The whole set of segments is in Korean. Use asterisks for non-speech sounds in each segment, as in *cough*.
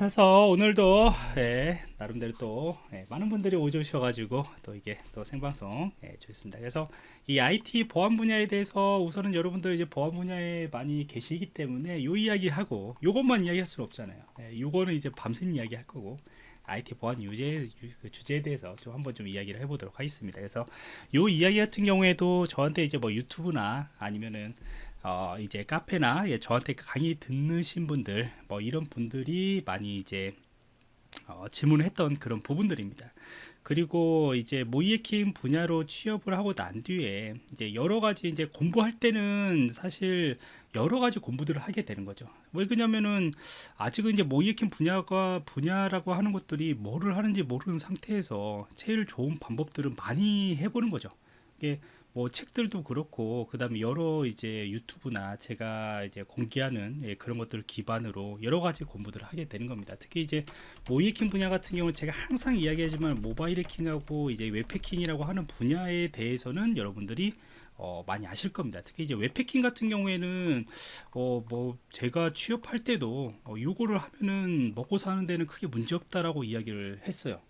그래서 오늘도 예, 나름대로 또 예, 많은 분들이 오주셔가지고 또 이게 또 생방송 예, 좋습니다. 그래서 이 IT 보안 분야에 대해서 우선은 여러분들 이제 보안 분야에 많이 계시기 때문에 요 이야기 하고 요것만 이야기할 수는 없잖아요. 예, 요거는 이제 밤새 이야기 할 거고 IT 보안 유제 그 주제에 대해서 좀 한번 좀 이야기를 해보도록 하겠습니다. 그래서 요 이야기 같은 경우에도 저한테 이제 뭐 유튜브나 아니면은 어 이제 카페나 예, 저한테 강의 듣는 분들 뭐 이런 분들이 많이 이제 어, 질문을 했던 그런 부분들입니다. 그리고 이제 모이에킹 분야로 취업을 하고 난 뒤에 이제 여러 가지 이제 공부할 때는 사실 여러 가지 공부들을 하게 되는 거죠. 왜 그러냐면은 아직은 이제 모이에킹 분야가 분야라고 하는 것들이 뭐를 하는지 모르는 상태에서 제일 좋은 방법들은 많이 해보는 거죠. 이게 뭐 책들도 그렇고 그다음에 여러 이제 유튜브나 제가 이제 공개하는 예, 그런 것들을 기반으로 여러 가지 공부들을 하게 되는 겁니다. 특히 이제 모의해킹 분야 같은 경우는 제가 항상 이야기하지만 모바일 해킹하고 이제 웹 해킹이라고 하는 분야에 대해서는 여러분들이 어, 많이 아실 겁니다. 특히 이제 웹해킹 같은 경우에는 어, 뭐 제가 취업할 때도 어, 요거를 하면은 먹고 사는 데는 크게 문제 없다라고 이야기를 했어요.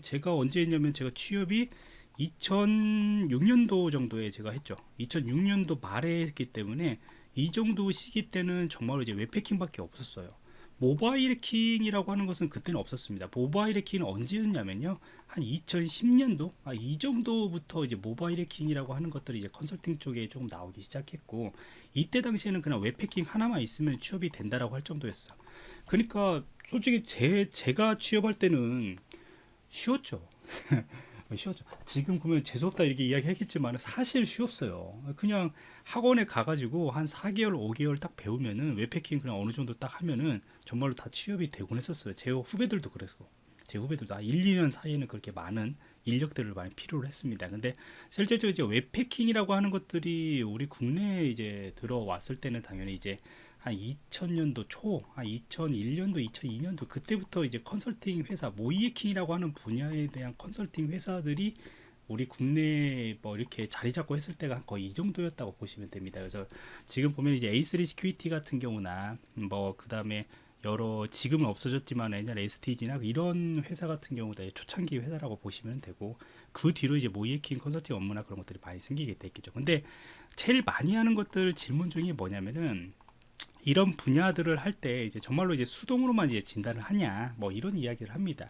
제가 언제 했냐면 제가 취업이 2006년도 정도에 제가 했죠. 2006년도 말에 했기 때문에 이 정도 시기 때는 정말로 이제 웹해킹밖에 없었어요. 모바일 해킹이라고 하는 것은 그때는 없었습니다. 모바일 해킹은 언제였냐면요. 한 2010년도 아, 이 정도부터 이제 모바일 해킹이라고 하는 것들이 이제 컨설팅 쪽에 조금 나오기 시작했고 이때 당시에는 그냥 웹 해킹 하나만 있으면 취업이 된다라고 할 정도였어. 그러니까 솔직히 제 제가 취업할 때는 쉬웠죠. *laughs* 쉬웠죠. 지금 보면 재수없다 이렇게 이야기하겠지만 사실 쉬웠어요. 그냥 학원에 가가지고 한 4개월, 5개월 딱 배우면은 웹패킹 그냥 어느 정도 딱 하면은 정말로 다 취업이 되곤 했었어요. 제 후배들도 그래서. 제 후배들도 아, 1, 2년 사이에는 그렇게 많은 인력들을 많이 필요로 했습니다. 근데 실제적으로 이제 웹패킹이라고 하는 것들이 우리 국내에 이제 들어왔을 때는 당연히 이제 한 2000년도 초, 한 2001년도, 2002년도 그때부터 이제 컨설팅 회사 모의해킹이라고 하는 분야에 대한 컨설팅 회사들이 우리 국내에 뭐 이렇게 자리 잡고 했을 때가 거의 이 정도였다고 보시면 됩니다. 그래서 지금 보면 이제 A3 시큐리티 같은 경우나 뭐 그 다음에 여러 지금은 없어졌지만 옛날 STG나 이런 회사 같은 경우도 초창기 회사라고 보시면 되고 그 뒤로 이제 모의해킹 컨설팅 업무나 그런 것들이 많이 생기게 됐겠죠. 근데 제일 많이 하는 것들 질문 중에 뭐냐면은 이런 분야들을 할 때 이제 정말로 이제 수동으로만 이제 진단을 하냐 뭐 이런 이야기를 합니다.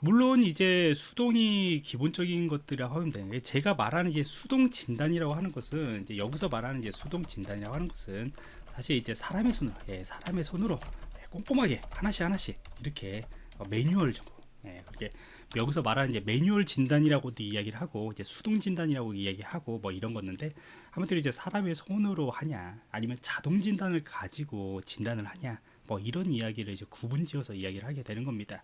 물론 이제 수동이 기본적인 것들이라고 하면 되는데 제가 말하는 이제 수동 진단이라고 하는 것은 이제 여기서 말하는 이제 수동 진단이라고 하는 것은 사실 이제 사람의 손으로 예, 사람의 손으로 예, 꼼꼼하게 하나씩 하나씩 이렇게 어, 매뉴얼 정도 예, 그렇게 여기서 말하는 이제 매뉴얼 진단이라고도 이야기를 하고 이제 수동 진단이라고 이야기하고 뭐 이런 거는데 아무튼 이제 사람의 손으로 하냐 아니면 자동 진단을 가지고 진단을 하냐 뭐 이런 이야기를 이제 구분지어서 이야기를 하게 되는 겁니다.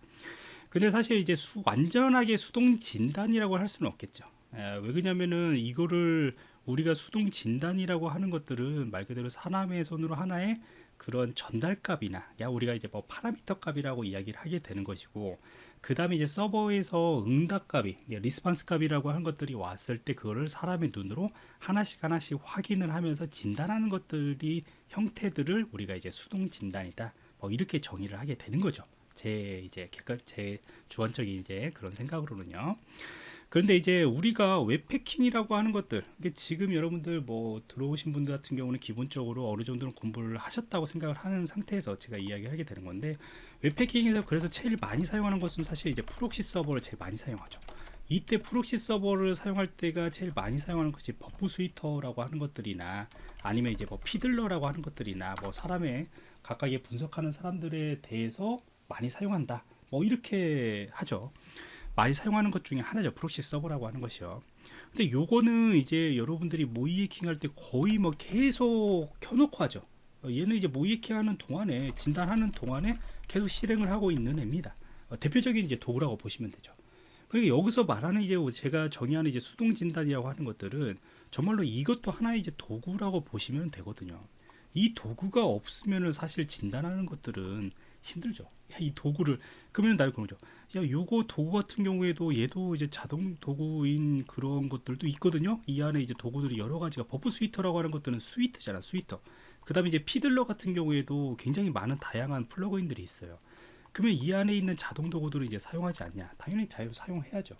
근데 사실 이제 수, 완전하게 수동 진단이라고 할 수는 없겠죠. 에, 왜 그러냐면은 이거를 우리가 수동 진단이라고 하는 것들은 말 그대로 사람의 손으로 하나의 그런 전달값이나 야 우리가 이제 뭐 파라미터 값이라고 이야기를 하게 되는 것이고 그 다음에 이제 서버에서 응답값이 response 값이라고 하는 것들이 왔을 때 그거를 사람의 눈으로 하나씩 하나씩 확인을 하면서 진단하는 것들이 형태들을 우리가 이제 수동 진단이다. 뭐 이렇게 정의를 하게 되는 거죠. 제 이제 객관 제 주관적인 이제 그런 생각으로는요. 그런데 이제 우리가 웹해킹이라고 하는 것들 지금 여러분들 뭐 들어오신 분들 같은 경우는 기본적으로 어느 정도는 공부를 하셨다고 생각을 하는 상태에서 제가 이야기하게 되는 건데 웹해킹에서 그래서 제일 많이 사용하는 것은 사실 이제 proxy 서버를 제일 많이 사용하죠. 이때 proxy 서버를 사용할 때가 제일 많이 사용하는 것이 Burp Suite라고 하는 것들이나 아니면 이제 뭐 Fiddler라고 하는 것들이나 뭐 사람의 각각의 분석하는 사람들에 대해서 많이 사용한다. 뭐 이렇게 하죠. 많이 사용하는 것 중에 하나죠. proxy 서버라고 하는 것이요. 근데 요거는 이제 여러분들이 모의해킹 할 때 거의 뭐 계속 켜놓고 하죠. 어, 얘는 이제 모의해킹 하는 동안에 진단하는 동안에 계속 실행을 하고 있는 애입니다 어, 대표적인 이제 도구라고 보시면 되죠 그러니까 여기서 말하는 이제 제가 정의하는 이제 수동 진단이라고 하는 것들은 정말로 이것도 하나의 이제 도구라고 보시면 되거든요 이 도구가 없으면은 사실 진단하는 것들은 힘들죠. 야, 이 도구를 그러면 나를 그러죠. 야, 요거 도구 같은 경우에도 얘도 이제 자동 도구인 그런 것들도 있거든요. 이 안에 이제 도구들이 여러 가지가 Burp Suite라고 하는 것들은 suite잖아, suite. 그 다음에 이제 Fiddler 같은 경우에도 굉장히 많은 다양한 plugin들이 있어요. 그러면 이 안에 있는 자동 도구들을 이제 사용하지 않냐? 당연히 자유 사용해야죠.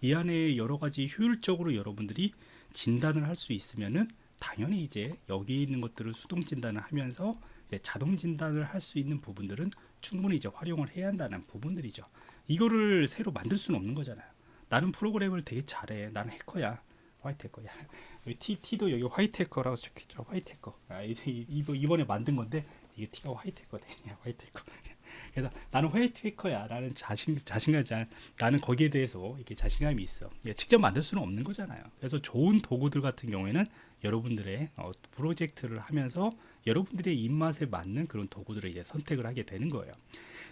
이 안에 여러 가지 효율적으로 여러분들이 진단을 할 수 있으면은 당연히 이제 여기 있는 것들을 수동 진단을 하면서 자동 진단을 할 수 있는 부분들은 충분히 이제 활용을 해야 한다는 부분들이죠. 이거를 새로 만들 수는 없는 거잖아요. 나는 프로그램을 되게 잘해. 나는 해커야. 화이트 해커야. 여기 T, T도 여기 화이트 해커라고 적혀있죠. 화이트 해커. 아, 이번에 만든 건데 이게 T가. 화이트 해커. 그래서 나는 화이트 해커야. 라는 자신, 자신감, 자, 나는 거기에 대해서 이렇게 자신감이 있어. 예, 직접 만들 수는 없는 거잖아요. 그래서 좋은 도구들 같은 경우에는 여러분들의 어, 프로젝트를 하면서 여러분들의 입맛에 맞는 그런 도구들을 이제 선택을 하게 되는 거예요.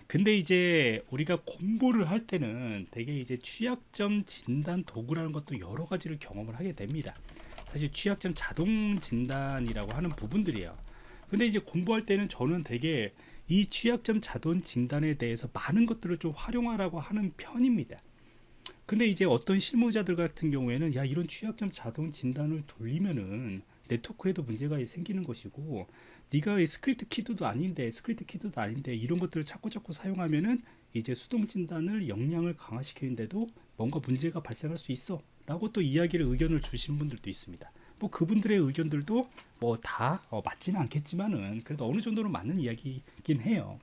근데 이제 우리가 공부를 할 때는 되게 이제 취약점 진단 도구라는 것도 여러 가지를 경험을 하게 됩니다. 사실 취약점 자동 진단이라고 하는 부분들이에요. 근데 이제 공부할 때는 저는 되게 이 취약점 자동 진단에 대해서 많은 것들을 좀 활용하라고 하는 편입니다. 근데 이제 어떤 실무자들 같은 경우에는 야 이런 취약점 자동 진단을 돌리면은 네트워크에도 문제가 생기는 것이고 네가 script kid도 아닌데 script kid도 아닌데 이런 것들을 자꾸 자꾸 사용하면은 이제 수동 진단을 역량을 강화시키는데도 뭔가 문제가 발생할 수 있어 라고 또 이야기를 의견을 주신 분들도 있습니다. 뭐 그분들의 의견들도 뭐다 어, 맞지는 않겠지만은 그래도 어느 정도는 맞는 이야기이긴 해요.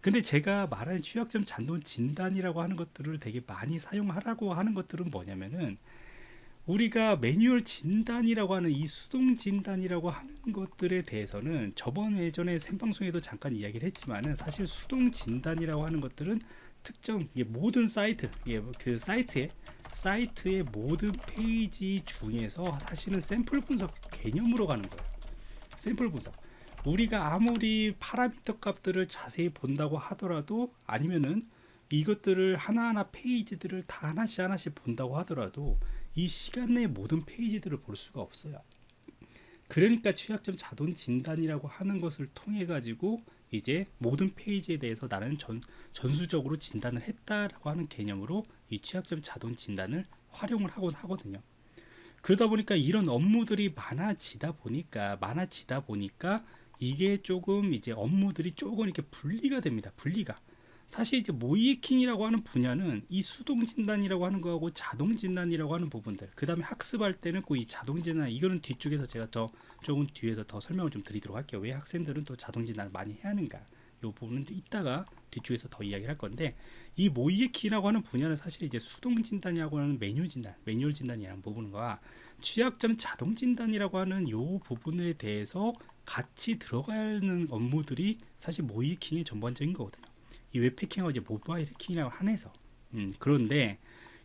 근데 제가 말하는 취약점 잔돈 진단이라고 하는 것들을 되게 많이 사용하라고 하는 것들은 뭐냐면은 우리가 매뉴얼 진단이라고 하는 이 수동 진단이라고 하는 것들에 대해서는 저번 예전에 생방송에도 잠깐 이야기를 했지만은 사실 수동 진단이라고 하는 것들은 특정 모든 사이트 그 사이트에 사이트의 모든 페이지 중에서 사실은 샘플 분석 개념으로 가는 거예요 샘플 분석 우리가 아무리 parameter 값들을 자세히 본다고 하더라도 아니면은 이것들을 하나하나 페이지들을 다 하나씩 하나씩 본다고 하더라도 이 시간 내에 모든 페이지들을 볼 수가 없어요. 그러니까 취약점 자동 진단이라고 하는 것을 통해 가지고 이제 모든 페이지에 대해서 나는 전, 전수적으로 진단을 했다라고 하는 개념으로 이 취약점 자동 진단을 활용을 하곤 하거든요. 그러다 보니까 이런 업무들이 많아지다 보니까 많아지다 보니까 이게 조금 이제 업무들이 조금 이렇게 분리가 됩니다. 분리가. 사실 이제 모이킹이라고 하는 분야는 이 수동 진단이라고 하는 거하고 자동 진단이라고 하는 부분들 그 다음에 학습할 때는 꼭 이 자동 진단 이거는 뒤쪽에서 제가 더 조금 뒤에서 더 설명을 좀 드리도록 할게요. 왜 학생들은 또 자동 진단을 많이 해야 하는가? 이 부분은 이따가 뒤쪽에서 더 이야기를 할 건데 이 모이킹이라고 하는 분야는 사실 이제 수동 진단이라고 하는 매뉴 진단 매뉴얼 진단이라는 부분과 취약점 자동 진단이라고 하는 이 부분에 대해서 같이 들어가는 업무들이 사실 모이킹의 전반적인 거거든요 이 웹패킹하고 이제 모바일 해킹이라고 한해서 음, 그런데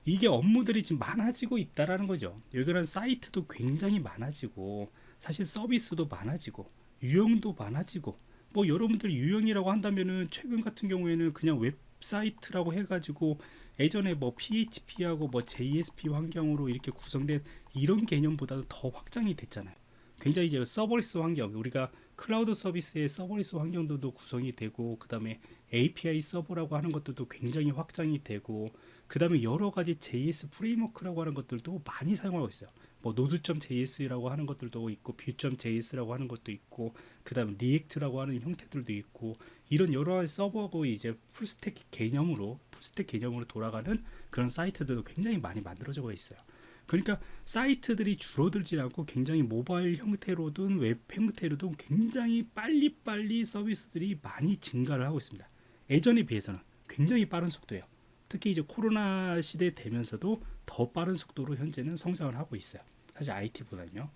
이게 업무들이 지금 많아지고 있다라는 거죠. 여기는 사이트도 굉장히 많아지고 사실 서비스도 많아지고 유형도 많아지고 뭐 여러분들 유형이라고 한다면은 최근 같은 경우에는 그냥 웹사이트라고 해가지고 예전에 뭐 PHP하고 뭐 JSP 환경으로 이렇게 구성된 이런 개념보다도 더 확장이 됐잖아요. 굉장히 이제 serverless 환경 우리가 클라우드 서비스의 serverless 환경도 구성이 되고 그 다음에 API 서버라고 하는 것들도 굉장히 확장이 되고 그 다음에 여러 가지 JS framework라고 하는 것들도 많이 사용하고 있어요. 뭐 Node.js라고 하는 것들도 있고 Vue.js라고 하는 것도 있고 그 다음에 React라고 하는 형태들도 있고 이런 여러 가지 서버고 이제 full stack 개념으로 full stack 개념으로 돌아가는 그런 사이트들도 굉장히 많이 만들어져 있어요. 그러니까 사이트들이 줄어들지 않고 굉장히 모바일 형태로든 웹 형태로든 굉장히 빨리빨리 서비스들이 많이 증가를 하고 있습니다. 예전에 비해서는 굉장히 빠른 속도예요. 특히 이제 코로나 시대 되면서도 더 빠른 속도로 현재는 성장을 하고 있어요. 사실 IT보다는요.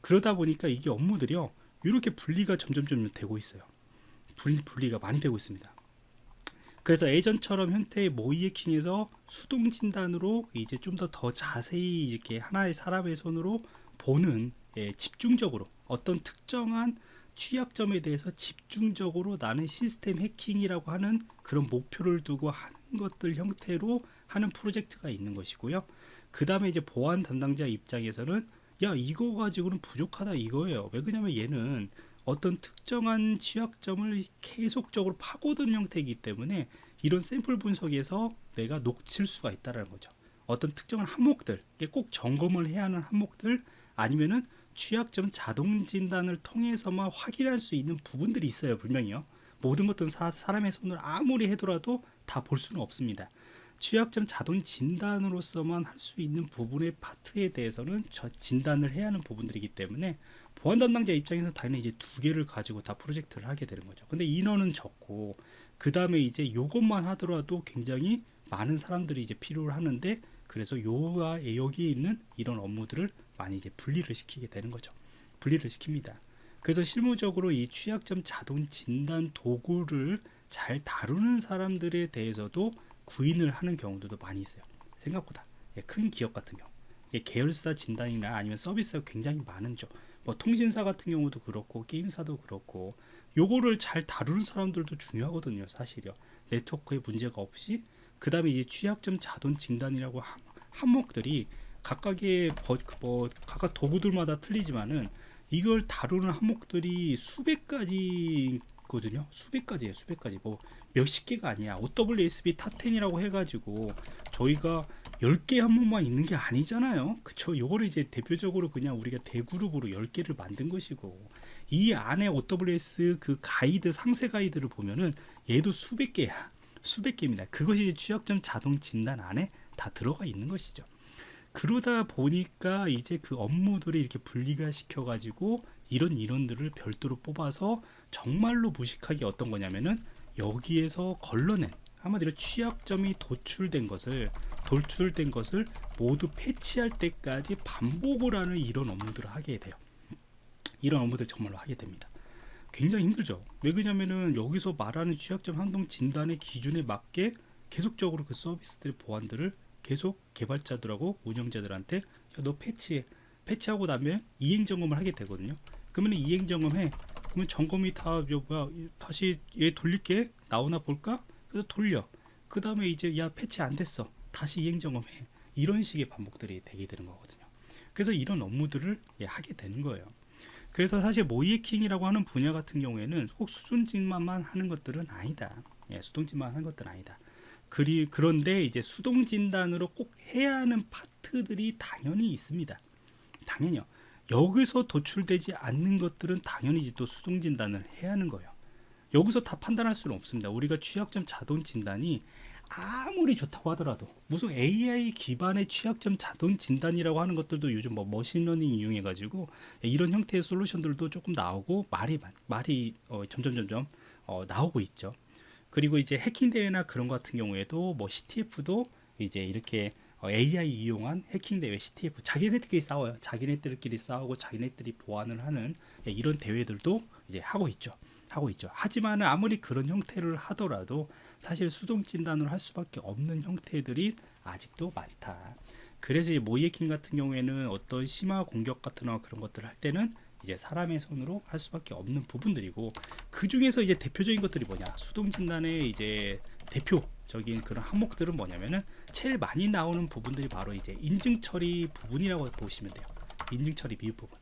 그러다 보니까 이게 업무들이요. 이렇게 분리가 점점점 되고 있어요. 분리가 많이 되고 있습니다. 그래서 예전처럼 현태의 모이해킹에서 수동 진단으로 이제 좀 더 더 자세히 이렇게 하나의 사람의 손으로 보는 예, 집중적으로 어떤 특정한 취약점에 대해서 집중적으로 나는 시스템 해킹이라고 하는 그런 목표를 두고 하는 것들 형태로 하는 프로젝트가 있는 것이고요. 그 다음에 이제 보안 담당자 입장에서는 야 이거 가지고는 부족하다 이거예요. 왜 그러냐면 얘는 어떤 특정한 취약점을 계속적으로 파고드는 형태이기 때문에 이런 샘플 분석에서 내가 놓칠 수가 있다는 거죠. 어떤 특정한 항목들, 꼭 점검을 해야 하는 항목들 아니면은 취약점 자동 진단을 통해서만 확인할 수 있는 부분들이 있어요, 분명히요. 모든 것들은 사, 사람의 손을 아무리 해더라도 다 볼 수는 없습니다. 취약점 자동 진단으로서만 할 수 있는 부분의 파트에 대해서는 저 진단을 해야 하는 부분들이기 때문에 보안 담당자 입장에서 당연히 이제 두 개를 가지고 다 프로젝트를 하게 되는 거죠. 근데 인원은 적고 그 다음에 이제 요것만 하더라도 굉장히 많은 사람들이 이제 필요를 하는데 그래서 요와 여기에 있는 이런 업무들을 많이 이제 분리를 시키게 되는 거죠. 분리를 시킵니다. 그래서 실무적으로 이 취약점 자동 진단 도구를 잘 다루는 사람들에 대해서도 구인을 하는 경우도 많이 있어요. 생각보다 예, 큰 기업 같은 경우 계열사 진단이나 아니면 서비스가 굉장히 많은 쪽, 뭐 통신사 같은 경우도 그렇고 게임사도 그렇고 요거를 잘 다루는 사람들도 중요하거든요, 사실요. 네트워크에 문제가 없이 그 다음에 이제 취약점 자동 진단이라고 함, 항목들이 각각의 버, 뭐 각각 도구들마다 틀리지만은 이걸 다루는 항목들이 수백 가지거든요. 수백 가지예요. 수백 가지. 뭐 몇십 개가 아니야. OWASP Top 10이라고 해가지고 저희가 10개 항목만 있는 게 아니잖아요. 그쵸? 요거를 이제 대표적으로 그냥 우리가 대그룹으로 10개를 만든 것이고 이 안에 OWASP 그 가이드 상세 가이드를 보면은 얘도 수백 개야. 수백 개입니다. 그것이 취약점 자동 진단 안에 다 들어가 있는 것이죠. 그러다 보니까 이제 그 업무들을 이렇게 분리가 시켜 가지고 이런 인원들을 별도로 뽑아서 정말로 무식하게 어떤 거냐면은 여기에서 걸러낸 한마디로 취약점이 도출된 것을 돌출된 것을 모두 패치할 때까지 반복을 하는 이런 업무들을 하게 돼요. 이런 업무들 정말로 하게 됩니다. 굉장히 힘들죠. 왜 그러냐면은 여기서 말하는 취약점 항동 진단의 기준에 맞게 계속적으로 그 서비스들의 보안들을 계속 개발자들하고 운영자들한테 야, 너 패치해 패치하고 나면 이행 점검을 하게 되거든요 그러면 이행 점검해 그러면 점검이 다 뭐야 다시 얘 돌릴게 나오나 볼까 그래서 돌려. 그 다음에 이제 야 패치 안 됐어. 다시 이행 점검해. 이런 식의 반복들이 되게 되는 거거든요. 그래서 이런 업무들을 예, 하게 되는 거예요. 그래서 사실 모의해킹이라고 하는 분야 같은 경우에는 꼭 수동진단만 하는 것들은 아니다. 예, 수동진단만 하는 것들은 아니다. 그리 그런데 이제 수동 진단으로 꼭 해야 하는 파트들이 당연히 있습니다. 당연히요. 여기서 도출되지 않는 것들은 당연히 또 수동 진단을 해야 하는 거예요. 여기서 다 판단할 수는 없습니다. 우리가 취약점 자동 진단이 아무리 좋다고 하더라도 무슨 AI 기반의 취약점 자동 진단이라고 하는 것들도 요즘 뭐 machine learning 이용해 가지고 이런 형태의 솔루션들도 조금 나오고 말이 말이 어, 점점 점점 어, 나오고 있죠. 그리고 이제 해킹 대회나 그런 것 같은 경우에도 뭐 CTF도 이제 이렇게 AI 어, 이용한 해킹 대회 CTF 자기네들끼리 싸워요. 자기네들끼리 싸우고 자기네들이 보완을 하는 예, 이런 대회들도 이제 하고 있죠. 하고 있죠. 하지만 아무리 그런 형태를 하더라도 사실 수동 진단을 할 수밖에 없는 형태들이 아직도 많다. 그래서 모이해킹 같은 경우에는 어떤 심화 공격 같은 그런 것들을 할 때는 이제 사람의 손으로 할 수밖에 없는 부분들이고 그 중에서 이제 대표적인 것들이 뭐냐 수동 진단의 이제 대표적인 그런 항목들은 뭐냐면은 제일 많이 나오는 부분들이 바로 이제 인증 처리 부분이라고 보시면 돼요 인증 처리 미흡 부분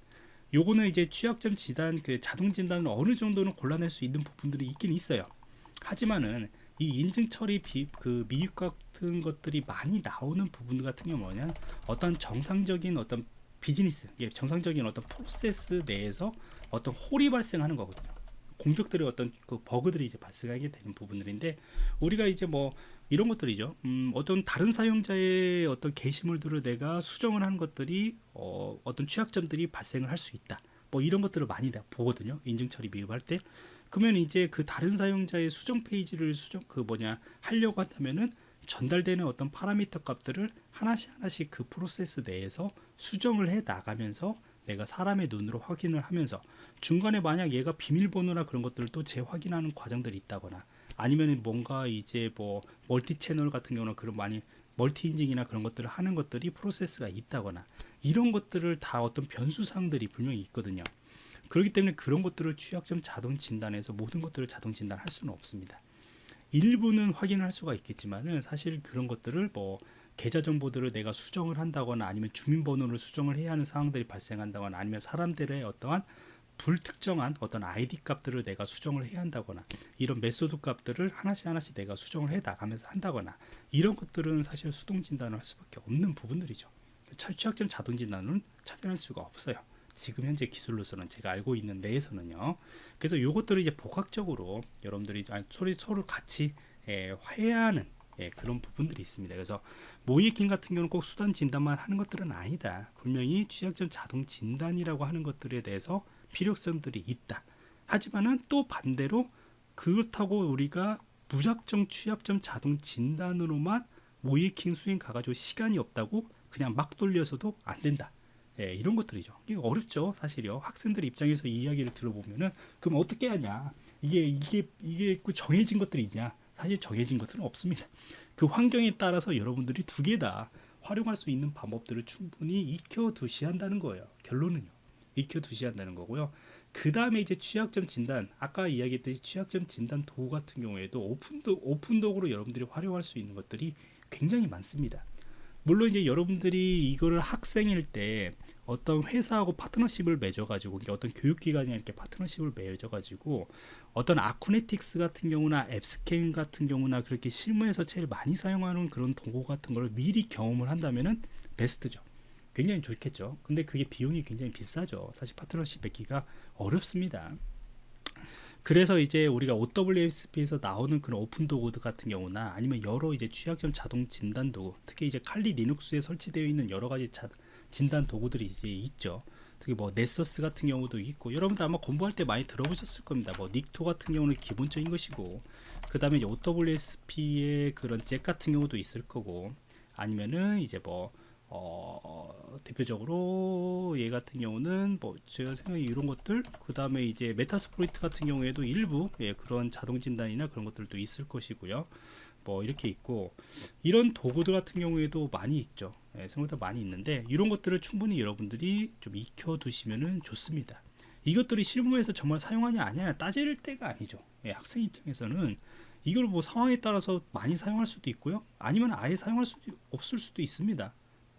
요거는 이제 취약점 진단 그 자동 진단을 어느 정도는 골라낼 수 있는 부분들이 있긴 있어요 하지만은 이 인증 처리 비, 그 미흡 같은 것들이 많이 나오는 부분 같은 경우 뭐냐 어떤 정상적인 어떤 비즈니스 예, 정상적인 어떤 프로세스 내에서 어떤 홀이 발생하는 거거든요. 공격들의 어떤 그 버그들이 이제 발생하게 되는 부분들인데 우리가 이제 뭐 이런 것들이죠. 음, 어떤 다른 사용자의 어떤 게시물들을 내가 수정을 하는 것들이 어, 어떤 취약점들이 발생을 할 수 있다. 뭐 이런 것들을 많이 보거든요. 인증 처리 미흡할 때. 그러면 이제 그 다른 사용자의 수정 페이지를 수정 그 뭐냐 하려고 한다면은 전달되는 어떤 parameter 값들을 하나씩 하나씩 그 프로세스 내에서 수정을 해 나가면서 내가 사람의 눈으로 확인을 하면서 중간에 만약 얘가 비밀번호나 그런 것들을 또 재확인하는 과정들이 있다거나 아니면 뭔가 이제 뭐 multi 채널 같은 경우는 그런 많이 multi 인증이나 그런 것들을 하는 것들이 프로세스가 있다거나 이런 것들을 다 어떤 변수상들이 분명히 있거든요. 그렇기 때문에 그런 것들을 취약점 자동 진단에서 모든 것들을 자동 진단할 수는 없습니다. 일부는 확인할 수가 있겠지만은 사실 그런 것들을 뭐 계좌 정보들을 내가 수정을 한다거나 아니면 주민번호를 수정을 해야 하는 상황들이 발생한다거나 아니면 사람들의 어떠한 불특정한 어떤 아이디 값들을 내가 수정을 해야 한다거나 이런 method 값들을 하나씩 하나씩 내가 수정을 해 나가면서 한다거나 이런 것들은 사실 수동 진단을 할 수밖에 없는 부분들이죠. 취약점 자동 진단은 찾아낼 수가 없어요. 지금 현재 기술로서는 제가 알고 있는 내에서는요. 그래서 요것들을 이제 복합적으로 여러분들이 아니, 서로 서로 같이 예, 화해하는 예, 그런 부분들이 있습니다. 그래서 모이킹 같은 경우는 꼭 수단 진단만 하는 것들은 아니다. 분명히 취약점 자동 진단이라고 하는 것들에 대해서 필요성들이 있다. 하지만은 또 반대로 그렇다고 우리가 무작정 취약점 자동 진단으로만 모이킹 수행 가가지고 시간이 없다고 그냥 막 돌려서도 안 된다. 예, 이런 것들이죠. 이게 어렵죠, 사실요. 학생들 입장에서 이 이야기를 들어보면은 그럼 어떻게 하냐? 이게 이게 이게 그 정해진 것들이 있냐? 사실 정해진 것들은 없습니다. 그 환경에 따라서 여러분들이 두 개 다 활용할 수 있는 방법들을 충분히 익혀 두셔야 한다는 거예요. 결론은요. 익혀 두셔야 한다는 거고요. 그 다음에 이제 취약점 진단, 아까 이야기했듯이 취약점 진단 도구 같은 경우에도 오픈도 오픈도구로 여러분들이 활용할 수 있는 것들이 굉장히 많습니다. 물론 이제 여러분들이 이거를 학생일 때 어떤 회사하고 파트너십을 맺어가지고 어떤 교육기관이 이렇게 파트너십을 맺어가지고 어떤 Acunetix 같은 경우나 AppScan 같은 경우나 그렇게 실무에서 제일 많이 사용하는 그런 도구 같은 걸 미리 경험을 한다면은 베스트죠. 굉장히 좋겠죠. 근데 그게 비용이 굉장히 비싸죠. 사실 파트너십 맺기가 어렵습니다. 그래서 이제 우리가 OWSP에서 나오는 그런 오픈 도구들 같은 경우나 아니면 여러 이제 취약점 자동 진단 도구, 특히 이제 칼리 리눅스에 설치되어 있는 여러 가지 자, 진단 도구들이 이제 있죠. 특히 뭐 Nessus 같은 경우도 있고 여러분들 아마 공부할 때 많이 들어보셨을 겁니다. 뭐 Nikto 같은 경우는 기본적인 것이고 그 다음에 OWASP의 그런 ZAP 같은 경우도 있을 거고 아니면은 이제 뭐 어, 대표적으로 얘 같은 경우는 뭐 제가 생각에 이런 것들 그 다음에 이제 Metasploit 같은 경우에도 일부 예, 그런 자동 진단이나 그런 것들도 있을 것이고요. 뭐 이렇게 있고 이런 도구들 같은 경우에도 많이 있죠. 예, 생각보다 많이 있는데 이런 것들을 충분히 여러분들이 좀 익혀 두시면은 좋습니다. 이것들이 실무에서 정말 사용하냐 아니냐 따질 때가 아니죠. 예, 학생 입장에서는 이걸 뭐 상황에 따라서 많이 사용할 수도 있고요. 아니면 아예 사용할 수도 없을 수도 있습니다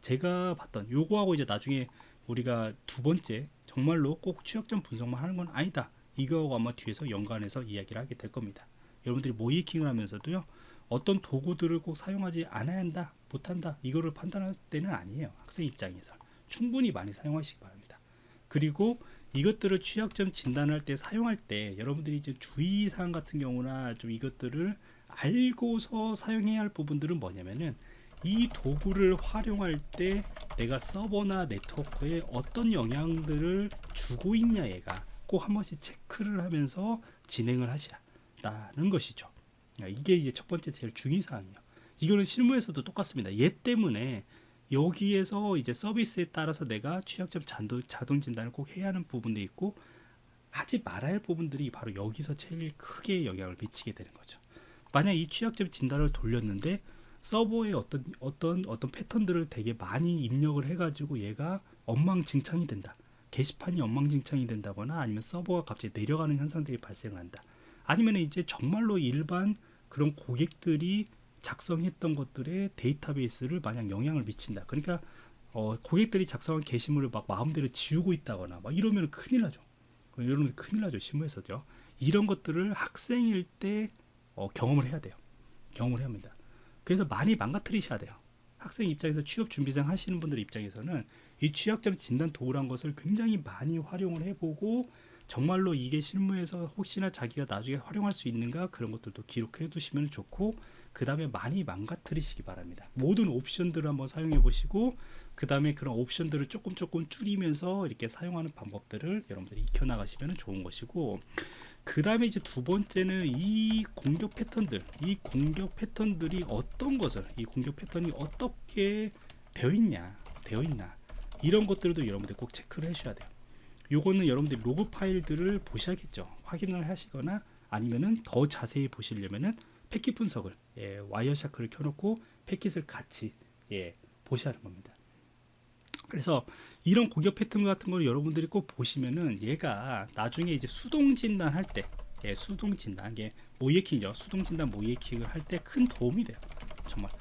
제가 봤던 요거하고 이제 나중에 우리가 두 번째 정말로 꼭 취약점 분석만 하는 건 아니다. 이거하고 아마 뒤에서 연관해서 이야기를 하게 될 겁니다. 여러분들이 모이킹을 하면서도요. 어떤 도구들을 꼭 사용하지 않아야 한다, 못한다. 이거를 판단할 때는 아니에요. 학생 입장에서. 충분히 많이 사용하시기 바랍니다. 그리고 이것들을 취약점 진단할 때 사용할 때 여러분들이 이제 주의사항 같은 경우나 좀 이것들을 알고서 사용해야 할 부분들은 뭐냐면은 이 도구를 활용할 때 내가 서버나 네트워크에 어떤 영향들을 주고 있냐 얘가 꼭 한 번씩 체크를 하면서 진행을 하시라는 것이죠. 이게 이제 첫 번째 제일 중요한 사항이에요. 이거는 실무에서도 똑같습니다. 얘 때문에 여기에서 이제 서비스에 따라서 내가 취약점 자동 진단을 꼭 해야 하는 부분도 있고 하지 말아야 할 부분들이 바로 여기서 제일 크게 영향을 미치게 되는 거죠. 만약 이 취약점 진단을 돌렸는데 서버에 어떤 어떤 어떤 패턴들을 되게 많이 입력을 해가지고 얘가 엉망진창이 된다. 게시판이 엉망진창이 된다거나 아니면 서버가 갑자기 내려가는 현상들이 발생한다. 아니면 이제 정말로 일반 그런 고객들이 작성했던 것들의 데이터베이스를 만약 영향을 미친다. 그러니까 어, 고객들이 작성한 게시물을 막 마음대로 지우고 있다거나 막 이러면 큰일 나죠. 이러면 큰일 나죠. 실무에서도요. 이런 것들을 학생일 때 어, 경험을 해야 돼요. 경험을 해야 합니다. 그래서 많이 망가뜨리셔야 돼요. 학생 입장에서 취업 준비생 하시는 분들 입장에서는 이 취약점 진단 도구란 것을 굉장히 많이 활용을 해보고 정말로 이게 실무에서 혹시나 자기가 나중에 활용할 수 있는가 그런 것들도 기록해 두시면 좋고 그 다음에 많이 망가뜨리시기 바랍니다. 모든 옵션들을 한번 사용해 보시고 그 다음에 그런 옵션들을 조금 조금 줄이면서 이렇게 사용하는 방법들을 여러분들이 익혀 나가시면 좋은 것이고 그 다음에 이제 두 번째는 이 공격 패턴들 이 공격 패턴들이 어떤 것을 이 공격 패턴이 어떻게 되어 있냐 되어 있나 이런 것들도 여러분들 꼭 체크를 해주셔야 돼요. 요거는 여러분들 로그 파일들을 보셔야겠죠. 확인을 하시거나 아니면은 더 자세히 보시려면은 패킷 분석을 예, Wireshark를 켜놓고 패킷을 같이 예, 보셔야 하는 겁니다 그래서 이런 공격 패턴 같은 걸 여러분들이 꼭 보시면은 얘가 나중에 이제 수동 진단 할 때, 예, 수동 진단, 이게 모의 해킹이죠. 수동 진단 모의 해킹을 할 때 큰 도움이 돼요. 정말.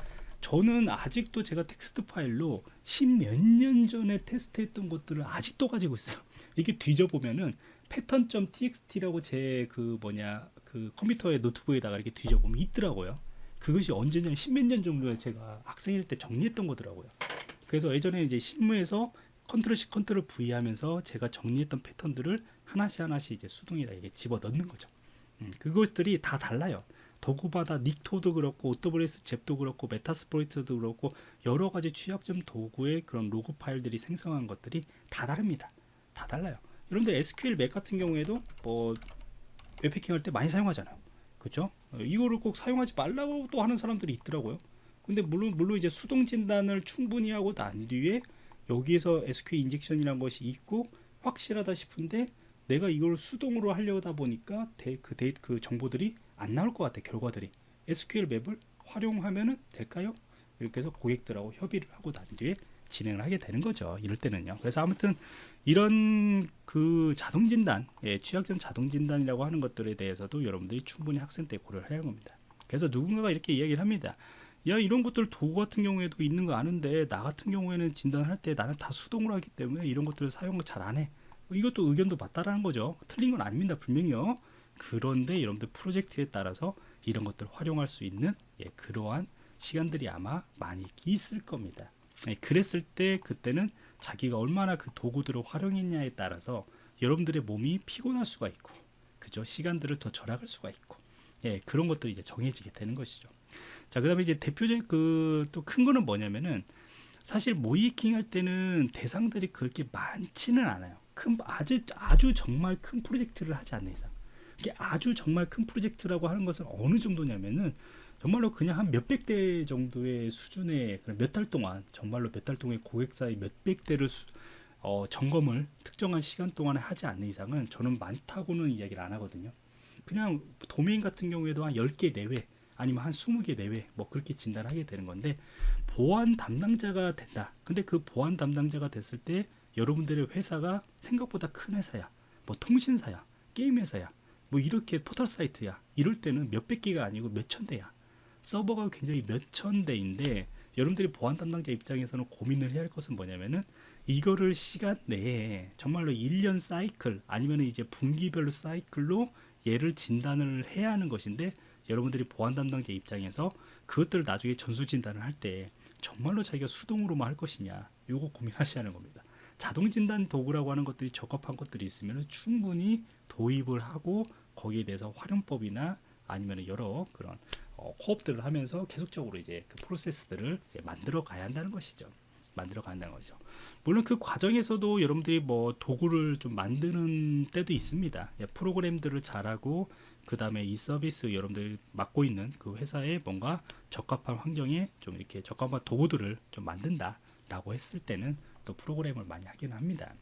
저는 아직도 제가 텍스트 파일로 십몇 년 전에 테스트했던 것들을 아직도 가지고 있어요. 이게 뒤져보면은 패턴.txt라고 제 그 뭐냐 그 컴퓨터에 노트북에다가 이렇게 뒤져보면 있더라고요. 그것이 언제냐 십몇 년 정도에 제가 학생일 때 정리했던 거더라고요. 그래서 예전에 이제 실무에서 Control C Control V 하면서 제가 정리했던 패턴들을 하나씩 하나씩 이제 수동에다 이게 집어 넣는 거죠. 음, 그것들이 다 달라요. 도구마다 Nikto도 그렇고 OWASP ZAP도 그렇고 Metasploit도 그렇고 여러 가지 취약점 도구의 그런 로그 파일들이 생성한 것들이 다 다릅니다. 다 달라요. 여러분들 SQLMap 같은 경우에도 뭐 웹 해킹 할 때 많이 사용하잖아요. 그렇죠? 어, 이거를 꼭 사용하지 말라고 또 하는 사람들이 있더라고요. 근데 물론 물론 이제 수동 진단을 충분히 하고 난 뒤에 여기에서 SQL 인젝션이라는 것이 있고 확실하다 싶은데 내가 이걸 수동으로 하려다 보니까 데, 그, 데이, 그 정보들이 안 나올 것 같아 결과들이. SQLMap을 활용하면 될까요? 이렇게 해서 고객들하고 협의를 하고 난 뒤에 진행을 하게 되는 거죠 이럴 때는요. 그래서 아무튼 이런 그 자동 진단 예, 취약점 자동 진단이라고 하는 것들에 대해서도 여러분들이 충분히 학생 때 고려를 해야 합니다. 그래서 누군가가 이렇게 이야기를 합니다 야 이런 것들 도구 같은 경우에도 있는 거 아는데 나 같은 경우에는 진단할 때 나는 다 수동으로 하기 때문에 이런 것들을 사용을 잘 안 해. 이것도 의견도 맞다라는 거죠. 틀린 건 아닙니다 분명히요. 그런데 여러분들 프로젝트에 따라서 이런 것들을 활용할 수 있는 예, 그러한 시간들이 아마 많이 있을 겁니다. 예, 그랬을 때 그때는 자기가 얼마나 그 도구들을 활용했냐에 따라서 여러분들의 몸이 피곤할 수가 있고 그죠? 시간들을 더 절약할 수가 있고 예, 그런 것들이 이제 정해지게 되는 것이죠 자 그 다음에 이제 대표적인 그또 큰 거는 뭐냐면은 사실 모이킹 할 때는 대상들이 그렇게 많지는 않아요 큰 아주 아주 정말 큰 프로젝트를 하지 않는 이상 이게 아주 정말 큰 프로젝트라고 하는 것은 어느 정도냐면은 정말로 그냥 한 몇백 대 정도의 수준의 몇 달 동안 정말로 몇 달 동안 고객사의 몇백 대를 수, 어, 점검을 특정한 시간 동안에 하지 않는 이상은 저는 많다고는 이야기를 안 하거든요. 그냥 도메인 같은 경우에도 한 10개 내외 아니면 한 20개 내외 뭐 그렇게 진단하게 되는 건데 보안 담당자가 된다. 근데 그 보안 담당자가 됐을 때 여러분들의 회사가 생각보다 큰 회사야. 뭐 통신사야. 게임 회사야. 뭐 이렇게 포털 사이트야. 이럴 때는 몇백 개가 아니고 몇천 대야. 서버가 굉장히 몇천 대인데 여러분들이 보안 담당자 입장에서는 고민을 해야 할 것은 뭐냐면은 이거를 시간 내에 정말로 1년 사이클 아니면 이제 분기별로 사이클로 얘를 진단을 해야 하는 것인데 여러분들이 보안 담당자 입장에서 그것들을 나중에 전수 진단을 할 때 정말로 자기가 수동으로만 할 것이냐 요거 고민하셔야 하는 겁니다. 자동 진단 도구라고 하는 것들이 적합한 것들이 있으면 충분히 도입을 하고 거기에 대해서 활용법이나 아니면 여러 그런 어, 호흡들을 하면서 계속적으로 이제 그 프로세스들을 만들어 가야 한다는 것이죠. 만들어 간다는 거죠. 물론 그 과정에서도 여러분들이 뭐 도구를 좀 만드는 때도 있습니다. 예, 프로그램들을 잘하고 그 다음에 이 서비스 여러분들이 맡고 있는 그 회사에 뭔가 적합한 환경에 좀 이렇게 적합한 도구들을 좀 만든다 라고 했을 때는 또 프로그램을 많이 하긴 합니다.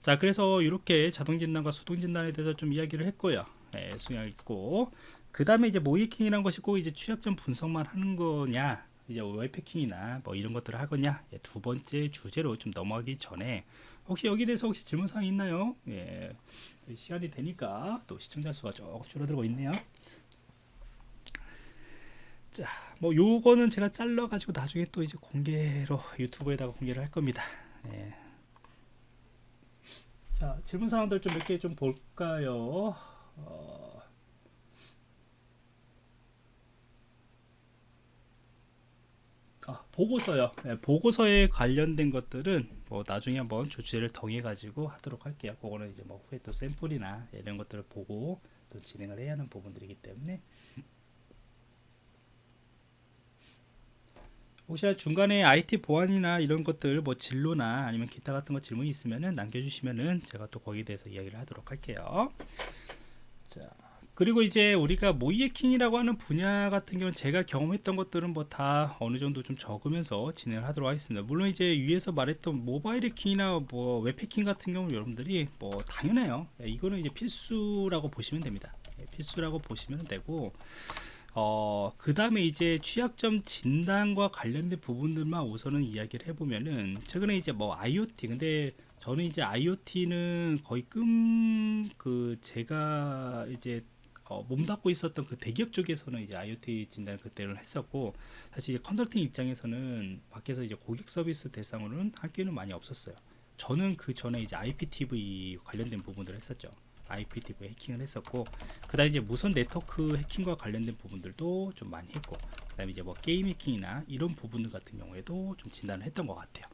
자 그래서 이렇게 자동 진단과 수동 진단에 대해서 좀 이야기를 했고요. 예, 수양 있고 그 다음에 이제 모이킹이라는 것이 꼭 이제 취약점 분석만 하는 거냐 이제 웹패킹이나 뭐 이런 것들을 하거냐 예, 두 번째 주제로 좀 넘어가기 전에 혹시 여기 대해서 혹시 질문사항 있나요? 예, 시간이 되니까 또 시청자 수가 조금 줄어들고 있네요. 자, 뭐 요거는 제가 잘라 가지고 나중에 또 이제 공개로 유튜브에다가 공개를 할 겁니다. 예. 자, 질문 사항들 좀 몇 개 좀 볼까요? 어... 아, 보고서요. 네, 보고서에 관련된 것들은 뭐 나중에 한번 주제를 정해 가지고 하도록 할게요. 그거는 이제 뭐 후에 또 샘플이나 이런 것들을 보고 또 진행을 해야 하는 부분들이기 때문에 혹시 중간에 IT 보안이나 이런 것들 뭐 진로나 아니면 기타 같은 거 질문이 있으면은 남겨주시면은 제가 또 거기에 대해서 이야기를 하도록 할게요. 자. 그리고 이제 우리가 모이에킹이라고 하는 분야 같은 경우는 제가 경험했던 것들은 뭐 다 어느 정도 좀 적으면서 진행을 하도록 하겠습니다. 물론 이제 위에서 말했던 모바일 해킹이나 뭐 웹해킹 같은 경우 여러분들이 뭐 당연해요. 예, 이거는 이제 필수라고 보시면 됩니다. 예, 필수라고 보시면 되고 어, 그 다음에 이제 취약점 진단과 관련된 부분들만 우선은 이야기를 해보면은 최근에 이제 뭐 IoT 근데 저는 이제 IoT는 거의 끔 그 제가 이제 어, 몸담고 있었던 그 대기업 쪽에서는 이제 IoT 진단을 그때는 했었고 사실 컨설팅 입장에서는 밖에서 이제 고객 서비스 대상으로는 할 기회는 많이 없었어요. 저는 그 전에 이제 IPTV 관련된 부분들을 했었죠. IPTV 해킹을 했었고 그다음 이제 무선 네트워크 해킹과 관련된 부분들도 좀 많이 했고 그다음에 이제 뭐 게임 해킹이나 이런 부분들 같은 경우에도 좀 진단을 했던 것 같아요.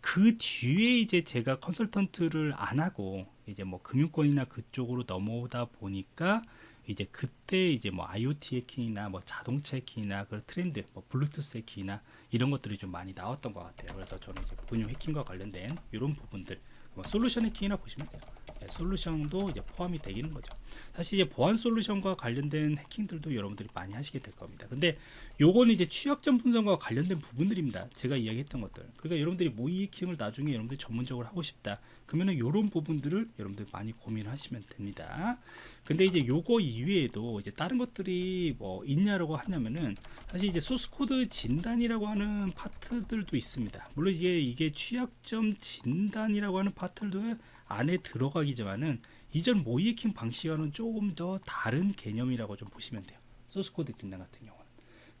그 뒤에 이제 제가 컨설턴트를 안 하고 이제 뭐 금융권이나 그쪽으로 넘어오다 보니까 이제 그때 이제 뭐 IoT 해킹이나 뭐 자동차 해킹이나 그 트렌드, 뭐 블루투스 해킹이나 이런 것들이 좀 많이 나왔던 것 같아요. 그래서 저는 이제 금융 해킹과 관련된 이런 부분들, 뭐 솔루션 해킹이나 보시면 돼요. 네, 솔루션도 이제 포함이 되기는 거죠. 사실 이제 보안 솔루션과 관련된 해킹들도 여러분들이 많이 하시게 될 겁니다. 근데 요거는 이제 취약점 분석과 관련된 부분들입니다. 제가 이야기했던 것들. 그러니까 여러분들이 모의 해킹을 나중에 여러분들이 전문적으로 하고 싶다. 그러면은 요런 부분들을 여러분들 많이 고민하시면 됩니다. 근데 이제 요거 이외에도 이제 다른 것들이 뭐 있냐라고 하냐면은 사실 이제 소스 코드 진단이라고 하는 파트들도 있습니다. 물론 이게 이게 취약점 진단이라고 하는 파트도 안에 들어가기지만은 이전 모의 해킹 방식과는 조금 더 다른 개념이라고 좀 보시면 돼요. 소스 코드 진단 같은 경우는.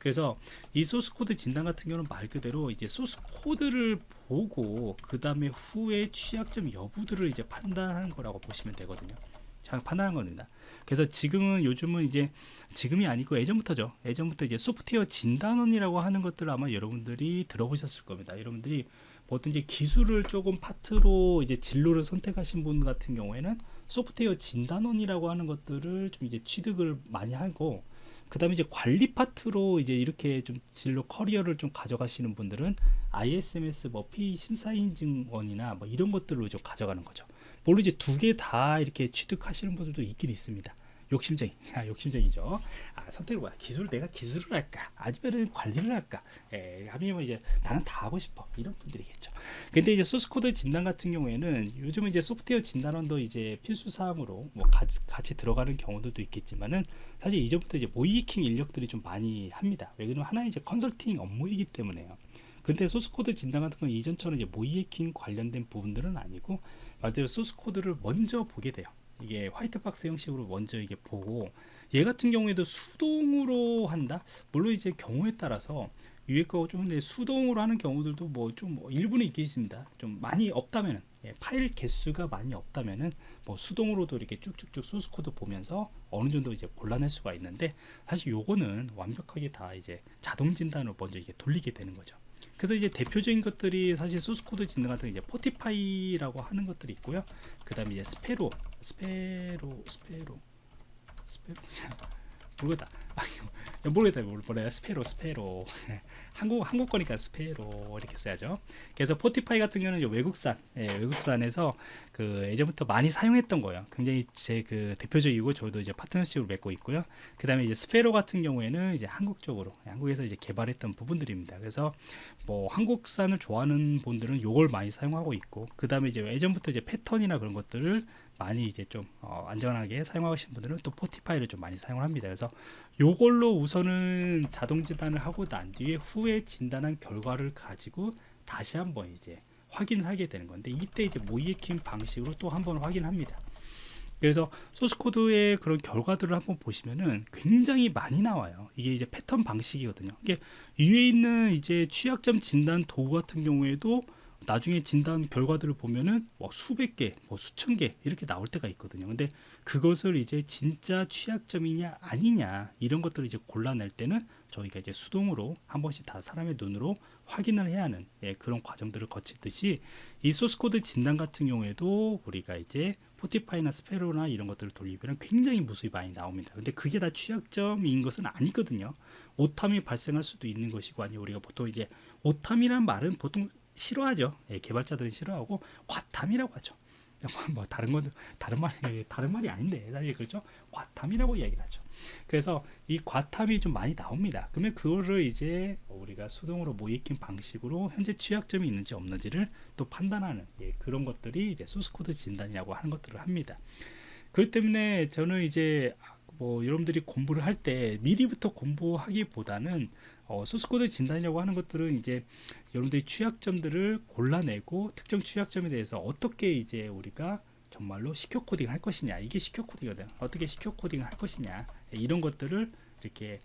그래서 이 소스 코드 진단 같은 경우는 말 그대로 이제 소스 코드를 보고 그 다음에 후에 취약점 여부들을 이제 판단하는 거라고 보시면 되거든요. 잘 판단하는 겁니다. 그래서 지금은 요즘은 이제 지금이 아니고 예전부터죠. 예전부터 이제 소프트웨어 진단원이라고 하는 것들을 아마 여러분들이 들어보셨을 겁니다. 여러분들이 보통 이제 기술을 조금 파트로 이제 진로를 선택하신 분 같은 경우에는 소프트웨어 진단원이라고 하는 것들을 좀 이제 취득을 많이 하고 그 다음에 이제 관리 파트로 이제 이렇게 좀 진로 커리어를 좀 가져가시는 분들은 ISMS 뭐 P 심사 인증원이나 뭐 이런 것들로 좀 가져가는 거죠. 물론 이제 두 개 다 이렇게 취득하시는 분들도 있긴 있습니다. 욕심쟁이, *laughs* 아, 욕심쟁이죠. 아, 선택을 뭐야? 기술 내가 기술을 할까? 아니면은 관리를 할까? 예, 아니면 이제 나는 다 하고 싶어. 이런 분들이겠죠. 근데 이제 소스 코드 진단 같은 경우에는 요즘은 이제 소프트웨어 진단원도 이제 필수 사항으로 뭐 같이, 같이 들어가는 경우들도 있겠지만은 사실 이전부터 이제 모의 해킹 인력들이 좀 많이 합니다. 왜냐면 하나의 이제 컨설팅 업무이기 때문에요. 근데 소스 코드 진단 같은 건 이전처럼 이제 모의 해킹 관련된 부분들은 아니고 말대로 소스 코드를 먼저 보게 돼요. 이게 white box 형식으로 먼저 이게 보고 얘 같은 경우에도 수동으로 한다. 물론 이제 경우에 따라서 위에 거좀 수동으로 하는 경우들도 뭐 좀 일부는 있겠습니다. 좀 많이 없다면은 예, 파일 개수가 많이 없다면은 뭐 수동으로도 이렇게 쭉쭉쭉 소스 코드 보면서 어느 정도 이제 골라낼 수가 있는데 사실 요거는 완벽하게 다 이제 자동 진단으로 먼저 이게 돌리게 되는 거죠. 그래서 이제 대표적인 것들이 사실 소스 코드 진단 같은 이제 Fortify라고 하는 것들이 있고요. 그다음에 이제 Sparrow, Sparrow, Sparrow, Sparrow *laughs* 모르겠다. 아, 모르겠다. 뭐래 Sparrow, Sparrow. *laughs* 한국 한국 거니까 스페로 이렇게 써야죠. 그래서 Fortify 같은 경우는 외국산, 예, 외국산에서 그 예전부터 많이 사용했던 거예요. 굉장히 제 그 대표적이고 저도 이제 파트너십을 맺고 있고요. 그 다음에 이제 Sparrow 같은 경우에는 이제 한국 쪽으로 한국에서 이제 개발했던 부분들입니다. 그래서 뭐 한국산을 좋아하는 분들은 요걸 많이 사용하고 있고 그 다음에 이제 예전부터 이제 패턴이나 그런 것들을 많이 이제 좀 어, 안전하게 사용하시는 분들은 또 Fortify를 좀 많이 사용을 합니다. 그래서 요걸로 우선은 자동 진단을 하고 난 뒤에 후에 진단한 결과를 가지고 다시 한번 이제 확인을 하게 되는 건데 이때 이제 모의 해킹 방식으로 또 한번 확인합니다. 그래서 소스 코드의 그런 결과들을 한번 보시면은 굉장히 많이 나와요. 이게 이제 패턴 방식이거든요. 이게 위에 있는 이제 취약점 진단 도구 같은 경우에도 나중에 진단 결과들을 보면은 뭐 수백 개, 뭐 수천 개 이렇게 나올 때가 있거든요. 근데 그것을 이제 진짜 취약점이냐 아니냐 이런 것들을 이제 골라낼 때는 저희가 이제 수동으로 한 번씩 다 사람의 눈으로 확인을 해야 하는 예, 그런 과정들을 거치듯이 이 소스 코드 진단 같은 경우에도 우리가 이제 Fortify나 Sparrow나 이런 것들을 돌리면 굉장히 무수히 많이 나옵니다. 근데 그게 다 취약점인 것은 아니거든요. 오탐이 발생할 수도 있는 것이고 아니 우리가 보통 이제 오탐이란 말은 보통 싫어하죠. 예, 개발자들은 싫어하고 과탐이라고 하죠. *laughs* 뭐 다른 건 다른 말이 다른 말이 아닌데 사실 그렇죠. 과탐이라고 이야기를 하죠. 그래서 이 과탐이 좀 많이 나옵니다. 그러면 그거를 이제 우리가 수동으로 모의해킹 방식으로 현재 취약점이 있는지 없는지를 또 판단하는 예, 그런 것들이 이제 소스 코드 진단이라고 하는 것들을 합니다. 그렇기 때문에 저는 이제 뭐 여러분들이 공부를 할 때 미리부터 공부하기보다는 어, 소스코드 진단이라고 하는 것들은 이제 여러분들이 취약점들을 골라내고 특정 취약점에 대해서 어떻게 이제 우리가 정말로 시큐어 코딩을 할 것이냐 이게 시큐어 코딩이거든. 어떻게 시큐어 코딩을 할 것이냐 이런 것들을 이렇게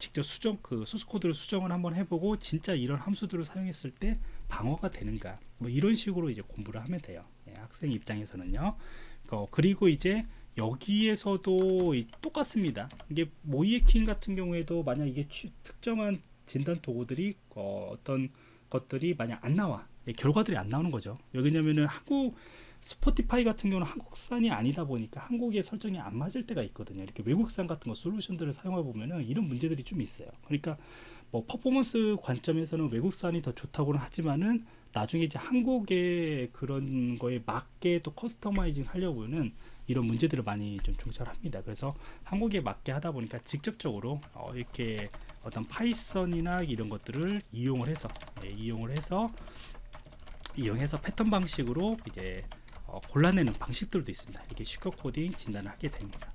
직접 수정 그 소스 코드를 수정을 한번 해보고 진짜 이런 함수들을 사용했을 때 방어가 되는가 뭐 이런 식으로 이제 공부를 하면 돼요. 예, 학생 입장에서는요. 어, 그리고 이제 여기에서도 똑같습니다. 이게 모의해킹 같은 경우에도 만약 이게 취, 특정한 진단 도구들이 어, 떤 것들이 만약 안 나와 예, 결과들이 안 나오는 거죠. 왜냐면은 한국 Fortify 같은 경우는 한국산이 아니다 보니까 한국의 설정이 안 맞을 때가 있거든요. 이렇게 외국산 같은 거 솔루션들을 사용해 보면은 이런 문제들이 좀 있어요. 그러니까 뭐 퍼포먼스 관점에서는 외국산이 더 좋다고는 하지만은 나중에 이제 한국의 그런 거에 맞게 또 customizing 하려고는 이런 문제들을 많이 좀 봉착합니다. 그래서 한국에 맞게 하다 보니까 직접적으로 어 이렇게 어떤 Python이나 이런 것들을 이용을 해서 예, 이용을 해서 이용해서 패턴 방식으로 이제 어 골라내는 방식들도 있습니다. 이렇게 secure coding 진단을 하게 됩니다.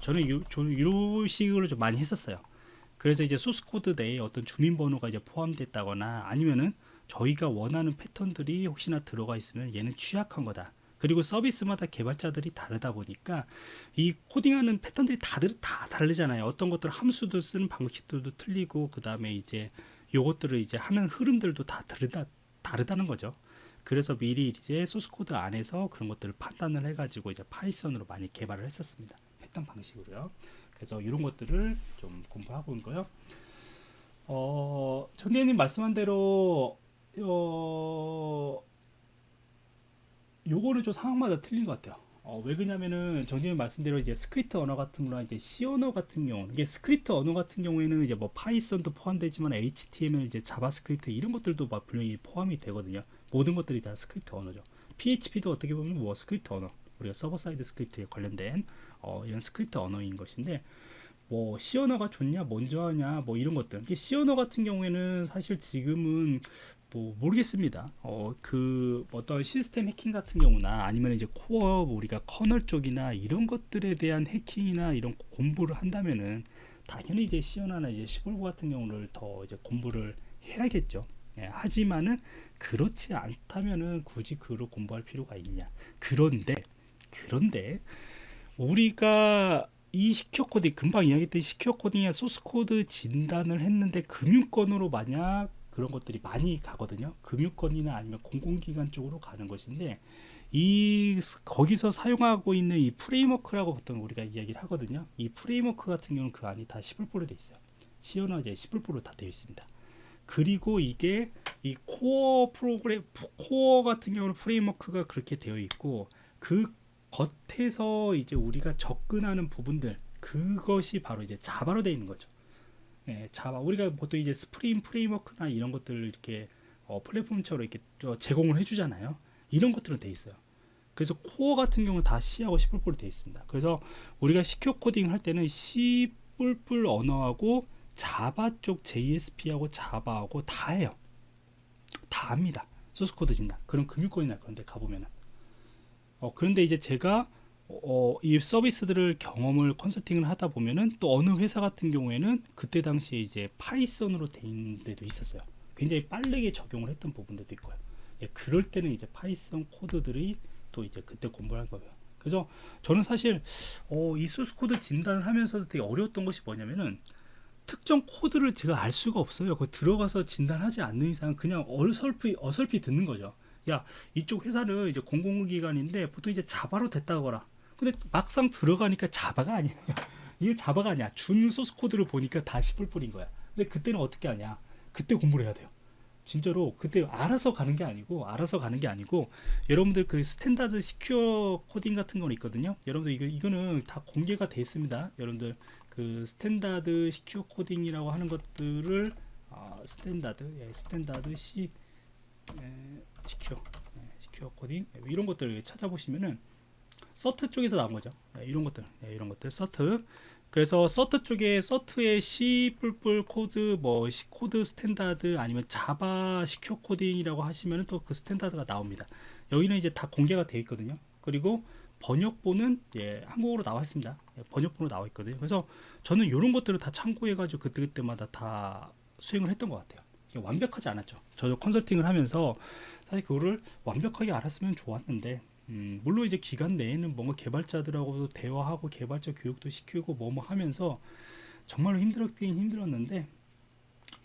저는 요, 저는 이런 식으로 좀 많이 했었어요. 그래서 이제 소스 코드 내에 어떤 주민번호가 이제 포함됐다거나 아니면은 저희가 원하는 패턴들이 혹시나 들어가 있으면 얘는 취약한 거다. 그리고 서비스마다 개발자들이 다르다 보니까 이 코딩하는 패턴들이 다들 다 다르잖아요. 어떤 것들 함수도 쓰는 방식들도 틀리고 그 다음에 이제 요것들을 이제 하는 흐름들도 다 다르다 다르다는 거죠. 그래서 미리 이제 소스 코드 안에서 그런 것들을 판단을 해가지고 이제 Python으로 많이 개발을 했었습니다. 했던 방식으로요. 그래서 이런 것들을 좀 공부하고 온 거요. 어, 정대님 말씀한 대로 어, 요거는 좀 상황마다 틀린 것 같아요. 어, 왜 그러냐면은 정재님 말씀대로 이제 스크립트 언어 같은 거나 이제 C 언어 같은 경우 이게 스크립트 언어 같은 경우에는 이제 뭐 Python도 포함되지만 HTML 이제 JavaScript 이런 것들도 막 분명히 포함이 되거든요. 모든 것들이 다 스크립트 언어죠. PHP도 어떻게 보면 뭐 스크립트 언어 우리가 server side script에 관련된 어, 이런 스크립트 언어인 것인데 뭐 C 언어가 좋냐 먼저 하냐 뭐 이런 것들 C 언어 같은 경우에는 사실 지금은 뭐 모르겠습니다. 어 그 어떤 시스템 해킹 같은 경우나 아니면 이제 core 우리가 kernel 쪽이나 이런 것들에 대한 해킹이나 이런 공부를 한다면은 당연히 이제 시연하나 이제 시골고 같은 경우를 더 이제 공부를 해야겠죠. 예, 하지만은 그렇지 않다면은 굳이 그걸 공부할 필요가 있냐? 그런데 그런데 우리가 이 secure coding 금방 이야기했던 secure coding의 소스 코드 진단을 했는데 금융권으로 만약 그런 것들이 많이 가거든요. 금융권이나 아니면 공공기관 쪽으로 가는 것인데 이 거기서 사용하고 있는 이 framework라고 보통 우리가 이야기를 하거든요. 이 framework 같은 경우는 그 안이 다 10불보로 되어 있어요. 시연화 이제 10불보로 다 되어 있습니다. 그리고 이게 이 코어 프로그램 코어 같은 경우는 framework가 그렇게 되어 있고 그 겉에서 이제 우리가 접근하는 부분들 그것이 바로 이제 Java로 되어 있는 거죠. 예, Java 우리가 보통 이제 Spring Framework나 이런 것들을 이렇게 어, 플랫폼처럼 이렇게 제공을 해주잖아요. 이런 것들은 돼 있어요. 그래서 core 같은 경우는 다 C하고 C++ 돼 있습니다. 그래서 우리가 secure coding 할 때는 C++ 언어하고 Java 쪽 JSP하고 Java하고 다 해요. 다 합니다. 소스 코드 진단. 그런 금융권이 날 건데 가보면은. 어, 그런데 이제 제가 어, 이 서비스들을 경험을 컨설팅을 하다 보면은 또 어느 회사 같은 경우에는 그때 당시에 이제 Python으로 돼 있는 데도 있었어요. 굉장히 빠르게 적용을 했던 부분들도 있고요. 예, 그럴 때는 이제 Python 코드들이 또 이제 그때 공부를 한 거예요. 그래서 저는 사실 어, 이 소스 코드 진단을 하면서도 되게 어려웠던 것이 뭐냐면은 특정 코드를 제가 알 수가 없어요. 그 들어가서 진단하지 않는 이상 그냥 어설피 어설피 듣는 거죠. 야 이쪽 회사는 이제 공공기관인데 보통 이제 Java로 됐다더라. 근데 막상 들어가니까 Java가 아니에요. *laughs* 이게 Java가 아니야. 준 소스 코드를 보니까 다 시뿔뿔인 거야. 근데 그때는 어떻게 하냐? 그때 공부를 해야 돼요. 진짜로 그때 알아서 가는 게 아니고 알아서 가는 게 아니고 여러분들 그 standard secure coding 같은 건 있거든요. 여러분들 이거 이거는 다 공개가 돼 있습니다. 여러분들 그 standard secure coding이라고 하는 것들을 아, standard 예, standard C 예, secure 예, secure coding 예, 이런 것들 찾아보시면은 CERT 쪽에서 나온 거죠. 예, 이런 것들 예, 이런 것들 CERT 그래서 CERT 쪽에 CERT의 C 코드 뭐 코드 standard 아니면 Java secure coding이라고 하시면 또 그 standard가 나옵니다. 여기는 이제 다 공개가 되어 있거든요. 그리고 번역본은 예, 한국어로 나와 있습니다. 예, 번역본으로 나와 있거든요. 그래서 저는 이런 것들을 다 참고해 가지고 그때그때마다 다 수행을 했던 것 같아요. 완벽하지 않았죠. 저도 컨설팅을 하면서 사실 그거를 완벽하게 알았으면 좋았는데 음, 물론 이제 기간 내에는 뭔가 개발자들하고도 대화하고 개발자 교육도 시키고 뭐뭐 하면서 정말로 힘들었긴 힘들었는데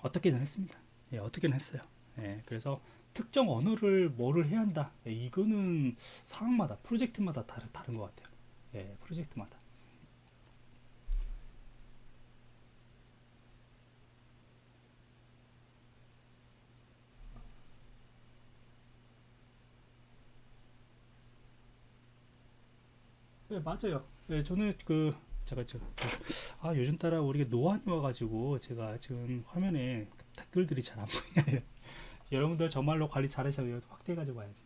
어떻게든 했습니다. 예, 어떻게든 했어요. 예, 그래서 특정 언어를 뭐를 해야 한다. 예, 이거는 상황마다 프로젝트마다 다른 다른 것 같아요. 예, 프로젝트마다. 네, 맞아요. 네, 저는 그 제가 저, 아 요즘 따라 우리가 노안이 와가지고 제가 지금 화면에 댓글들이 잘 안 보여요. *laughs* 여러분들 정말로 관리 잘하셔요. 확대해 가지고 와야지.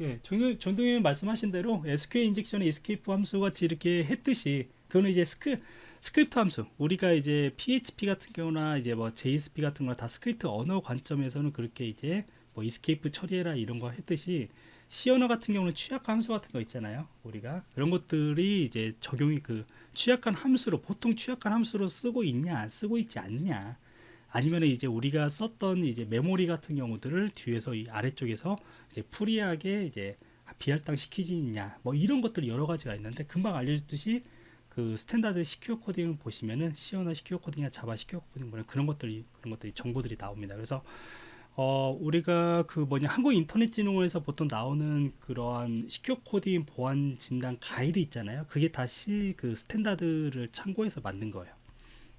예, 전- 전동님 말씀하신 대로 SQL 인젝션의 에스케이프 함수 같이 이렇게 했듯이 그거는 이제 스크 스크립트 함수 우리가 이제 PHP 같은 경우나 이제 뭐 JSP 같은 거나 다 스크립트 언어 관점에서는 그렇게 이제 뭐 escape 처리해라 이런 거 했듯이 언어 같은 경우는 취약 함수 같은 거 있잖아요. 우리가 그런 것들이 이제 적용이 그 취약한 함수로 보통 취약한 함수로 쓰고 있냐 쓰고 있지 않냐 아니면 이제 우리가 썼던 이제 메모리 같은 경우들을 뒤에서 이 아래쪽에서 이제 free하게 이제 비할당 시키지냐 뭐 이런 것들 여러 가지가 있는데 금방 알려줬듯이 그 standard secure coding을 보시면은 C 언어나 secure coding이나 Java secure coding 그런 것들이 그런 것들이 정보들이 나옵니다. 그래서 어 우리가 그 뭐냐 한국 인터넷진흥원에서 보통 나오는 그러한 secure coding 보안 진단 가이드 있잖아요. 그게 다시 그 standard를 참고해서 만든 거예요.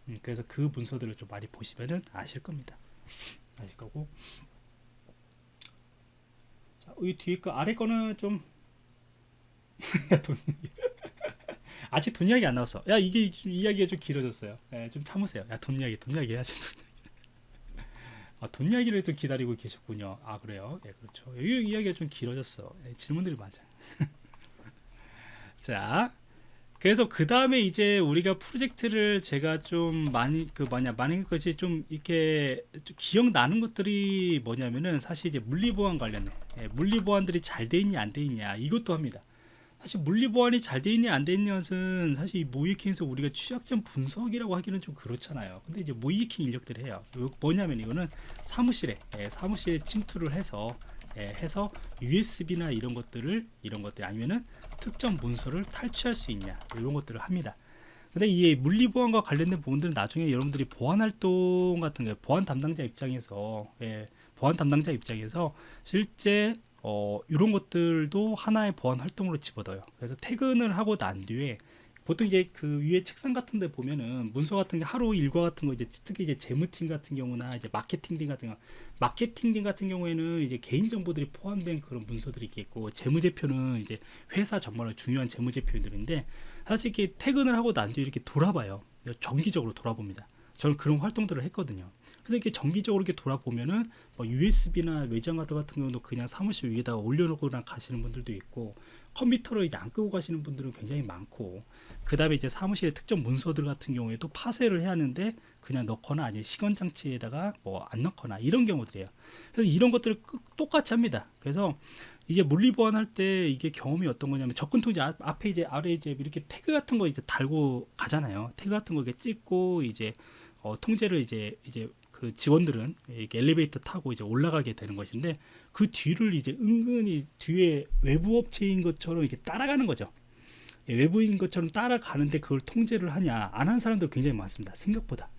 음, 그래서 그 문서들을 좀 많이 보시면은 아실 겁니다. 아실 거고. 자, 이 뒤에 거 아래 거는 좀. *laughs* 아직 돈 이야기 안 나왔어. 야 이게 좀 이야기가 좀 길어졌어요. 예, 좀 참으세요. 야 돈 이야기, 돈 이야기 해야지. 돈 이야기. 아, 돈 이야기를 또 기다리고 계셨군요. 아 그래요? 예, 그렇죠. 이 이야기가 좀 길어졌어. 예, 질문들이 많아. *laughs* 자, 그래서 그 다음에 이제 우리가 프로젝트를 제가 좀 많이 그 뭐냐 많은 것이 좀 이렇게 좀 기억나는 것들이 뭐냐면은 사실 이제 물리보안 관련해 예, 물리보안들이 잘 돼 있냐 안 돼 있냐 이것도 합니다. 사실 물리보안이 잘 돼 있냐 안 돼 있냐 것은 사실 이 모이킹에서 우리가 취약점 분석이라고 하기는 좀 그렇잖아요. 근데 이제 모이킹 인력들이 해요. 요- 뭐냐면 이거는 사무실에 예, 사무실에 침투를 해서 예, 해서 USB나 이런 것들을 이런 것들 아니면은 특정 문서를 탈취할 수 있냐 이런 것들을 합니다. 근데 이 물리보안과 관련된 부분들은 나중에 여러분들이 보안 활동 같은 거 보안 담당자 입장에서 예, 보안 담당자 입장에서 실제 어, 이런 것들도 하나의 보안 활동으로 집어넣어요. 그래서 퇴근을 하고 난 뒤에 보통 이제 그 위에 책상 같은 데 보면은 문서 같은 게 하루 일과 같은 거 이제 특히 이제 재무팀 같은 경우나 이제 마케팅 팀 같은 거 마케팅 팀 같은 경우에는 이제 개인 정보들이 포함된 그런 문서들이 있겠고 재무제표는 이제 회사 정말로 중요한 재무제표들인데 사실 이렇게 퇴근을 하고 난 뒤에 이렇게 돌아봐요. 정기적으로 돌아봅니다. 저는 그런 활동들을 했거든요. 그래서 이렇게 정기적으로 이렇게 돌아보면은 뭐 USB나 외장 카드 같은 경우도 그냥 사무실 위에다가 올려놓고나 가시는 분들도 있고 컴퓨터를 이제 안 끄고 가시는 분들은 굉장히 많고 그 다음에 이제 사무실의 특정 문서들 같은 경우에도 파쇄를 해야 하는데 그냥 넣거나 아니면 시건 장치에다가 뭐 안 넣거나 이런 경우들이에요. 그래서 이런 것들을 끄- 똑같이 합니다. 그래서 이게 물리보안 할때 이게 경험이 어떤 거냐면 접근 앞- 앞에 이제 아래 이제 이렇게 태그 같은 거 이제 달고 가잖아요. 태그 같은 거 이렇게 찍고 이제 어, 통제를 이제 이제 그 직원들은 이렇게 엘리베이터 타고 이제 올라가게 되는 것인데 그 뒤를 이제 은근히 뒤에 외부 업체인 것처럼 이렇게 따라가는 거죠. 예, 외부인 것처럼 따라가는데 그걸 통제를 하냐 안 한 사람도 굉장히 많습니다. 생각보다.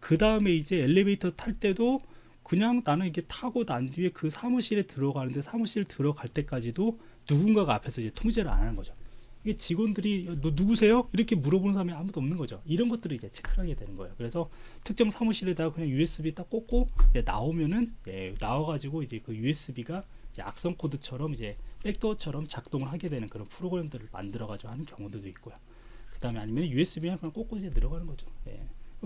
그 다음에 이제 엘리베이터 탈 때도 그냥 나는 이게 타고 난 뒤에 그 사무실에 들어가는데 사무실 들어갈 때까지도 누군가가 앞에서 이제 통제를 안 하는 거죠. 이게 직원들이 야, 너 누구세요? 이렇게 물어보는 사람이 아무도 없는 거죠. 이런 것들을 이제 체크를 하게 되는 거예요. 그래서 특정 사무실에다가 그냥 USB 딱 꽂고 예, 나오면은 예, 나와가지고 이제 그 USB가 이제 악성 코드처럼 이제 백도어처럼 작동을 하게 되는 그런 프로그램들을 만들어가지고 하는 경우들도 있고요. 그 다음에 아니면 USB랑 그냥 꽂고 이제 들어가는 거죠. 예.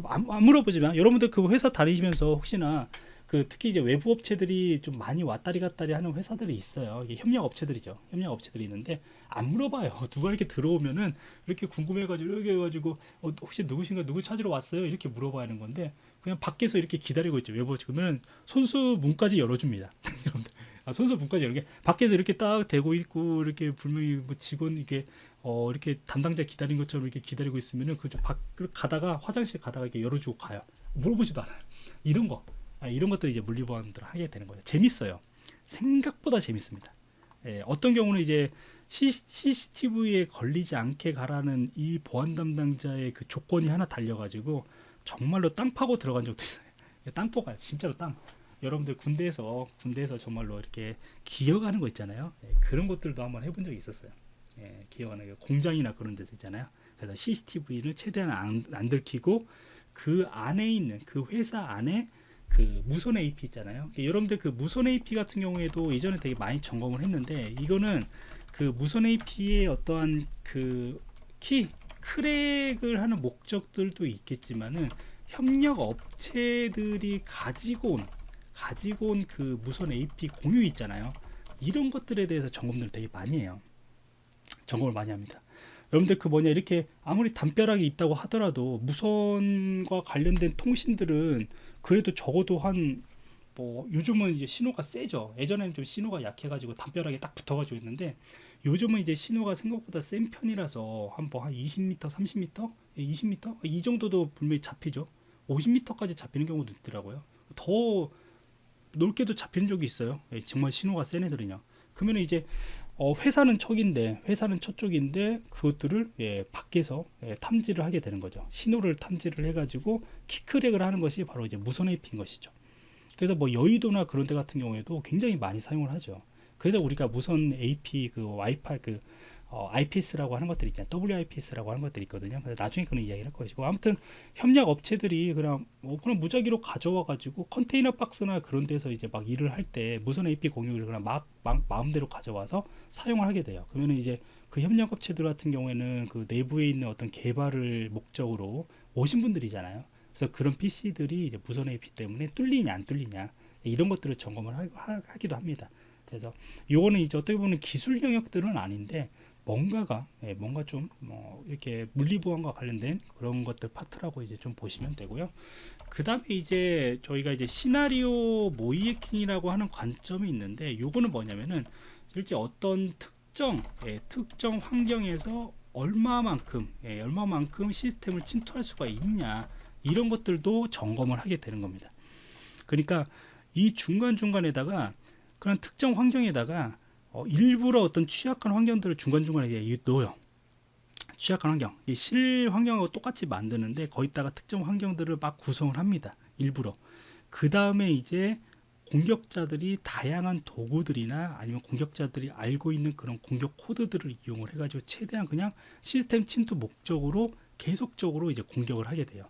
안, 안 물어보지만 여러분들 그 회사 다니시면서 혹시나 그 특히 이제 외부 업체들이 좀 많이 왔다리 갔다리 하는 회사들이 있어요. 이게 협력 업체들이죠. 협력 업체들이 있는데 안 물어봐요. *laughs* 누가 이렇게 들어오면은 이렇게 궁금해가지고 이렇게 해가지고 어, 혹시 누구신가 누구 찾으러 왔어요? 이렇게 물어봐야 하는 건데 그냥 밖에서 이렇게 기다리고 있죠. 외부 그러면 손수 문까지 열어줍니다. *laughs* 아, 손수 문까지 이렇게 밖에서 이렇게 딱 대고 있고 이렇게 분명히 뭐 직원 이렇게 어 이렇게 담당자 기다린 것처럼 이렇게 기다리고 있으면은 그 밖을 가다가 화장실 가다가 이렇게 열어주고 가요. 물어보지도 않아요. 이런 거 아, 이런 것들을 이제 물리보안들을 하게 되는 거예요. 재밌어요. 생각보다 재밌습니다. 예, 어떤 경우는 이제 CCTV에 걸리지 않게 가라는 이 보안 담당자의 그 조건이 하나 달려가지고 정말로 땅 파고 들어간 적도 있어요. *laughs* 예, 땅 포가요. 진짜로 땅. 여러분들 군대에서 군대에서 정말로 이렇게 기어가는 거 있잖아요. 예, 그런 것들도 한번 해본 적이 있었어요. 예, 기어가는 게 공장이나 그런 데서 있잖아요. 그래서 CCTV를 최대한 안, 안 들키고 그 안에 있는 그 회사 안에 그 무선 AP 있잖아요. 여러분들 그 무선 AP 같은 경우에도 이전에 되게 많이 점검을 했는데 이거는 그 무선 AP의 어떠한 그 키 크랙을 하는 목적들도 있겠지만은 협력 업체들이 가지고 온 가지고 온 그 무선 AP 공유 있잖아요. 이런 것들에 대해서 점검들을 되게 많이 해요. 점검을 많이 합니다. 여러분들 그 뭐냐 이렇게 아무리 담벼락이 있다고 하더라도 무선과 관련된 통신들은 그래도 적어도 한 뭐 요즘은 이제 신호가 세죠. 예전에는 좀 신호가 약해가지고 담벼락에 딱 붙어가지고 있는데 요즘은 이제 신호가 생각보다 센 편이라서 한뭐한 20m, 30m, 20m 이 정도도 분명히 잡히죠. 50m까지 잡히는 경우도 있더라고요. 더 넓게도 잡히는 적이 있어요. 예, 정말 신호가 센 애들은요. 그러면 이제 어, 회사는 척인데 회사는 저쪽인데 그것들을 예, 밖에서 예, 탐지를 하게 되는 거죠. 신호를 탐지를 해 가지고 키크랙을 하는 것이 바로 이제 무선 AP인 것이죠. 그래서 뭐 여의도나 그런 데 같은 경우에도 굉장히 많이 사용을 하죠. 그래서 우리가 무선 AP 그 와이파이 그 어, IPS라고 하는 것들이 있잖아요. WIPS라고 하는 것들이 있거든요. 그래서 나중에 그런 이야기를 할 것이고 아무튼 협력 업체들이 그냥 뭐 그냥 무작위로 가져와 가지고 컨테이너 박스나 그런 데서 이제 막 일을 할 때 무선 AP 공유를 그냥 막, 막 마음대로 가져와서 사용을 하게 돼요. 그러면 이제 그 협력 업체들 같은 경우에는 그 내부에 있는 어떤 개발을 목적으로 오신 분들이잖아요. 그래서 그런 PC들이 이제 무선 AP 때문에 뚫리냐 안 뚫리냐 이런 것들을 점검을 하, 하, 하기도 합니다. 그래서 요거는 이제 어떻게 보면 기술 영역들은 아닌데 뭔가가 예, 뭔가 좀 뭐 이렇게 물리보안과 관련된 그런 것들 파트라고 이제 좀 보시면 되고요. 그 다음에 이제 저희가 이제 시나리오 모이에킹이라고 하는 관점이 있는데 요거는 뭐냐면은 실제 어떤 특정 예, 특정 환경에서 얼마만큼 예, 얼마만큼 시스템을 침투할 수가 있냐 이런 것들도 점검을 하게 되는 겁니다. 그러니까 이 중간 중간에다가 그런 특정 환경에다가 어, 일부러 어떤 취약한 환경들을 중간중간에 넣어요. 취약한 환경, 이실 환경하고 똑같이 만드는데 거기다가 특정 환경들을 막 구성을 합니다. 일부러. 그 다음에 이제 공격자들이 다양한 도구들이나 아니면 공격자들이 알고 있는 그런 공격 코드들을 이용을 해가지고 최대한 그냥 시스템 침투 목적으로 계속적으로 이제 공격을 하게 돼요.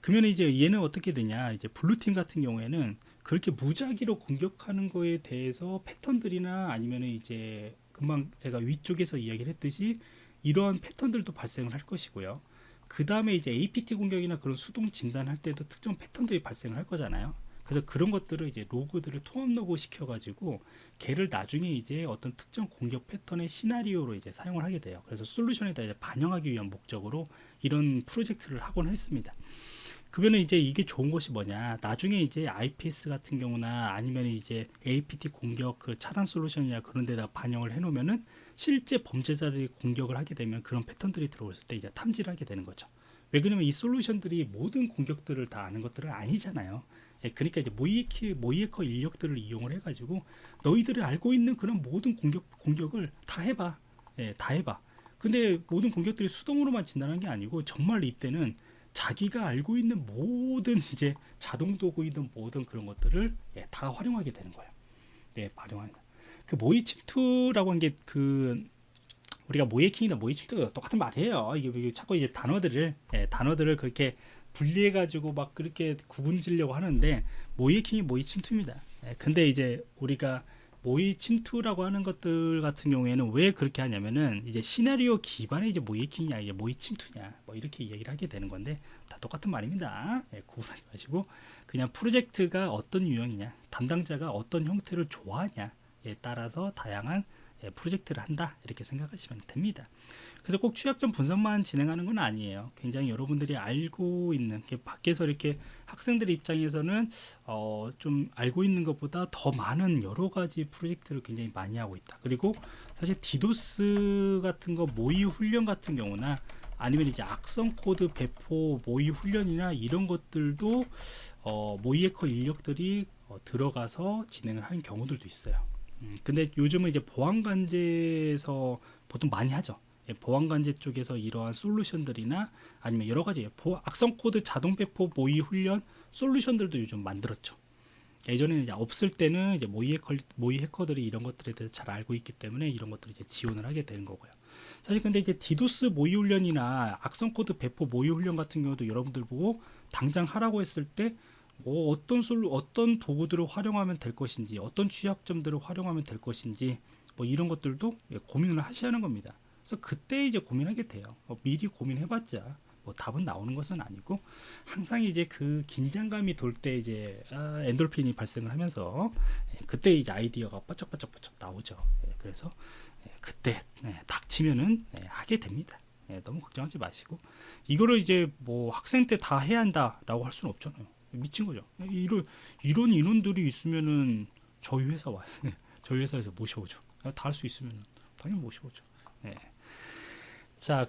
그러면 이제 얘는 어떻게 되냐? 이제 블루팀 같은 경우에는 그렇게 무작위로 공격하는 거에 대해서 패턴들이나 아니면 이제 금방 제가 위쪽에서 이야기를 했듯이 이러한 패턴들도 발생을 할 것이고요. 그 다음에 이제 APT 공격이나 그런 수동 진단할 때도 특정 패턴들이 발생을 할 거잖아요. 그래서 그런 것들을 이제 로그들을 통합 로그 시켜가지고 걔를 나중에 이제 어떤 특정 공격 패턴의 시나리오로 이제 사용을 하게 돼요. 그래서 솔루션에다 이제 반영하기 위한 목적으로 이런 프로젝트를 하곤 했습니다. 그러면 이제 이게 좋은 것이 뭐냐. 나중에 이제 IPS 같은 경우나 아니면 이제 APT 공격 그 차단 솔루션이나 그런 데다 반영을 해 놓으면은 실제 범죄자들이 공격을 하게 되면 그런 패턴들이 들어왔을 때 이제 탐지를 하게 되는 거죠. 왜 그러면 이 솔루션들이 모든 공격들을 다 아는 것들은 아니잖아요. 예, 그러니까 이제 모이에키, 모이에커 인력들을 이용을 해가지고 너희들이 알고 있는 그런 모든 공격 공격을 다 해봐. 예, 다 해봐. 근데 모든 공격들이 수동으로만 진단한 게 아니고 정말 이때는 자기가 알고 있는 모든 *laughs* 이제 자동 도구이든 모든 그런 것들을 예, 다 활용하게 되는 거예요. 네, 활용하는. 그 모의 침투라고 하는 게그 우리가 모의킹이나 모의 침투가 똑같은 말이에요. 이게, 자꾸 이제 단어들을 예, 단어들을 그렇게 분리해 가지고 막 그렇게 구분지려고 하는데 모의킹이 모의 침투입니다. 예, 근데 이제 우리가 모의 침투라고 하는 것들 같은 경우에는 왜 그렇게 하냐면은 이제 시나리오 기반의 이제 모의킹이냐 이게 모의 침투냐 뭐 이렇게 얘기를 하게 되는 건데 다 똑같은 말입니다. 예, 구분하지 마시고 그냥 프로젝트가 어떤 유형이냐 담당자가 어떤 형태를 좋아하냐에 따라서 다양한 예, 프로젝트를 한다 이렇게 생각하시면 됩니다. 그래서 꼭 취약점 분석만 진행하는 건 아니에요. 굉장히 여러분들이 알고 있는 밖에서 이렇게 학생들 입장에서는 어, 좀 알고 있는 것보다 더 많은 여러 가지 프로젝트를 굉장히 많이 하고 있다. 그리고 사실 디도스 같은 거 모의 훈련 같은 경우나 아니면 이제 악성 코드 배포 모의 훈련이나 이런 것들도 어, 모의 해커 인력들이 어, 들어가서 진행을 하는 경우들도 있어요. 음, 근데 요즘은 이제 보안 관제에서 보통 많이 하죠. 예, 보안관제 쪽에서 이러한 솔루션들이나 아니면 여러 가지 악성 코드 자동 배포 모의 훈련 솔루션들도 요즘 만들었죠. 예전에는 이제 없을 때는 이제 모의 해커, 모의 해커들이 이런 것들에 대해서 잘 알고 있기 때문에 이런 것들을 이제 지원을 하게 되는 거고요. 사실 근데 이제 디도스 모의 훈련이나 악성 코드 배포 모의 훈련 같은 경우도 여러분들 보고 당장 하라고 했을 때 뭐 어떤 솔 어떤 도구들을 활용하면 될 것인지 어떤 취약점들을 활용하면 될 것인지 뭐 이런 것들도 예, 고민을 하셔야 하는 겁니다. 그래서 그때 이제 고민하게 돼요. 뭐 미리 고민해봤자 뭐 답은 나오는 것은 아니고 항상 이제 그 긴장감이 돌 때 이제 아, 엔돌핀이 발생을 하면서 예, 그때 이제 아이디어가 바짝바짝바짝 나오죠. 예, 그래서 예, 그때 예, 닥치면은 예, 하게 됩니다. 예, 너무 걱정하지 마시고 이거를 이제 뭐 학생 때 다 해야 한다라고 할 수는 없잖아요. 미친 거죠. 이런 이런 인원들이 있으면은 저희 회사 와요. 네, 저희 회사에서 모셔오죠. 다 할 수 있으면 당연히 모셔오죠. 네. 자. 그-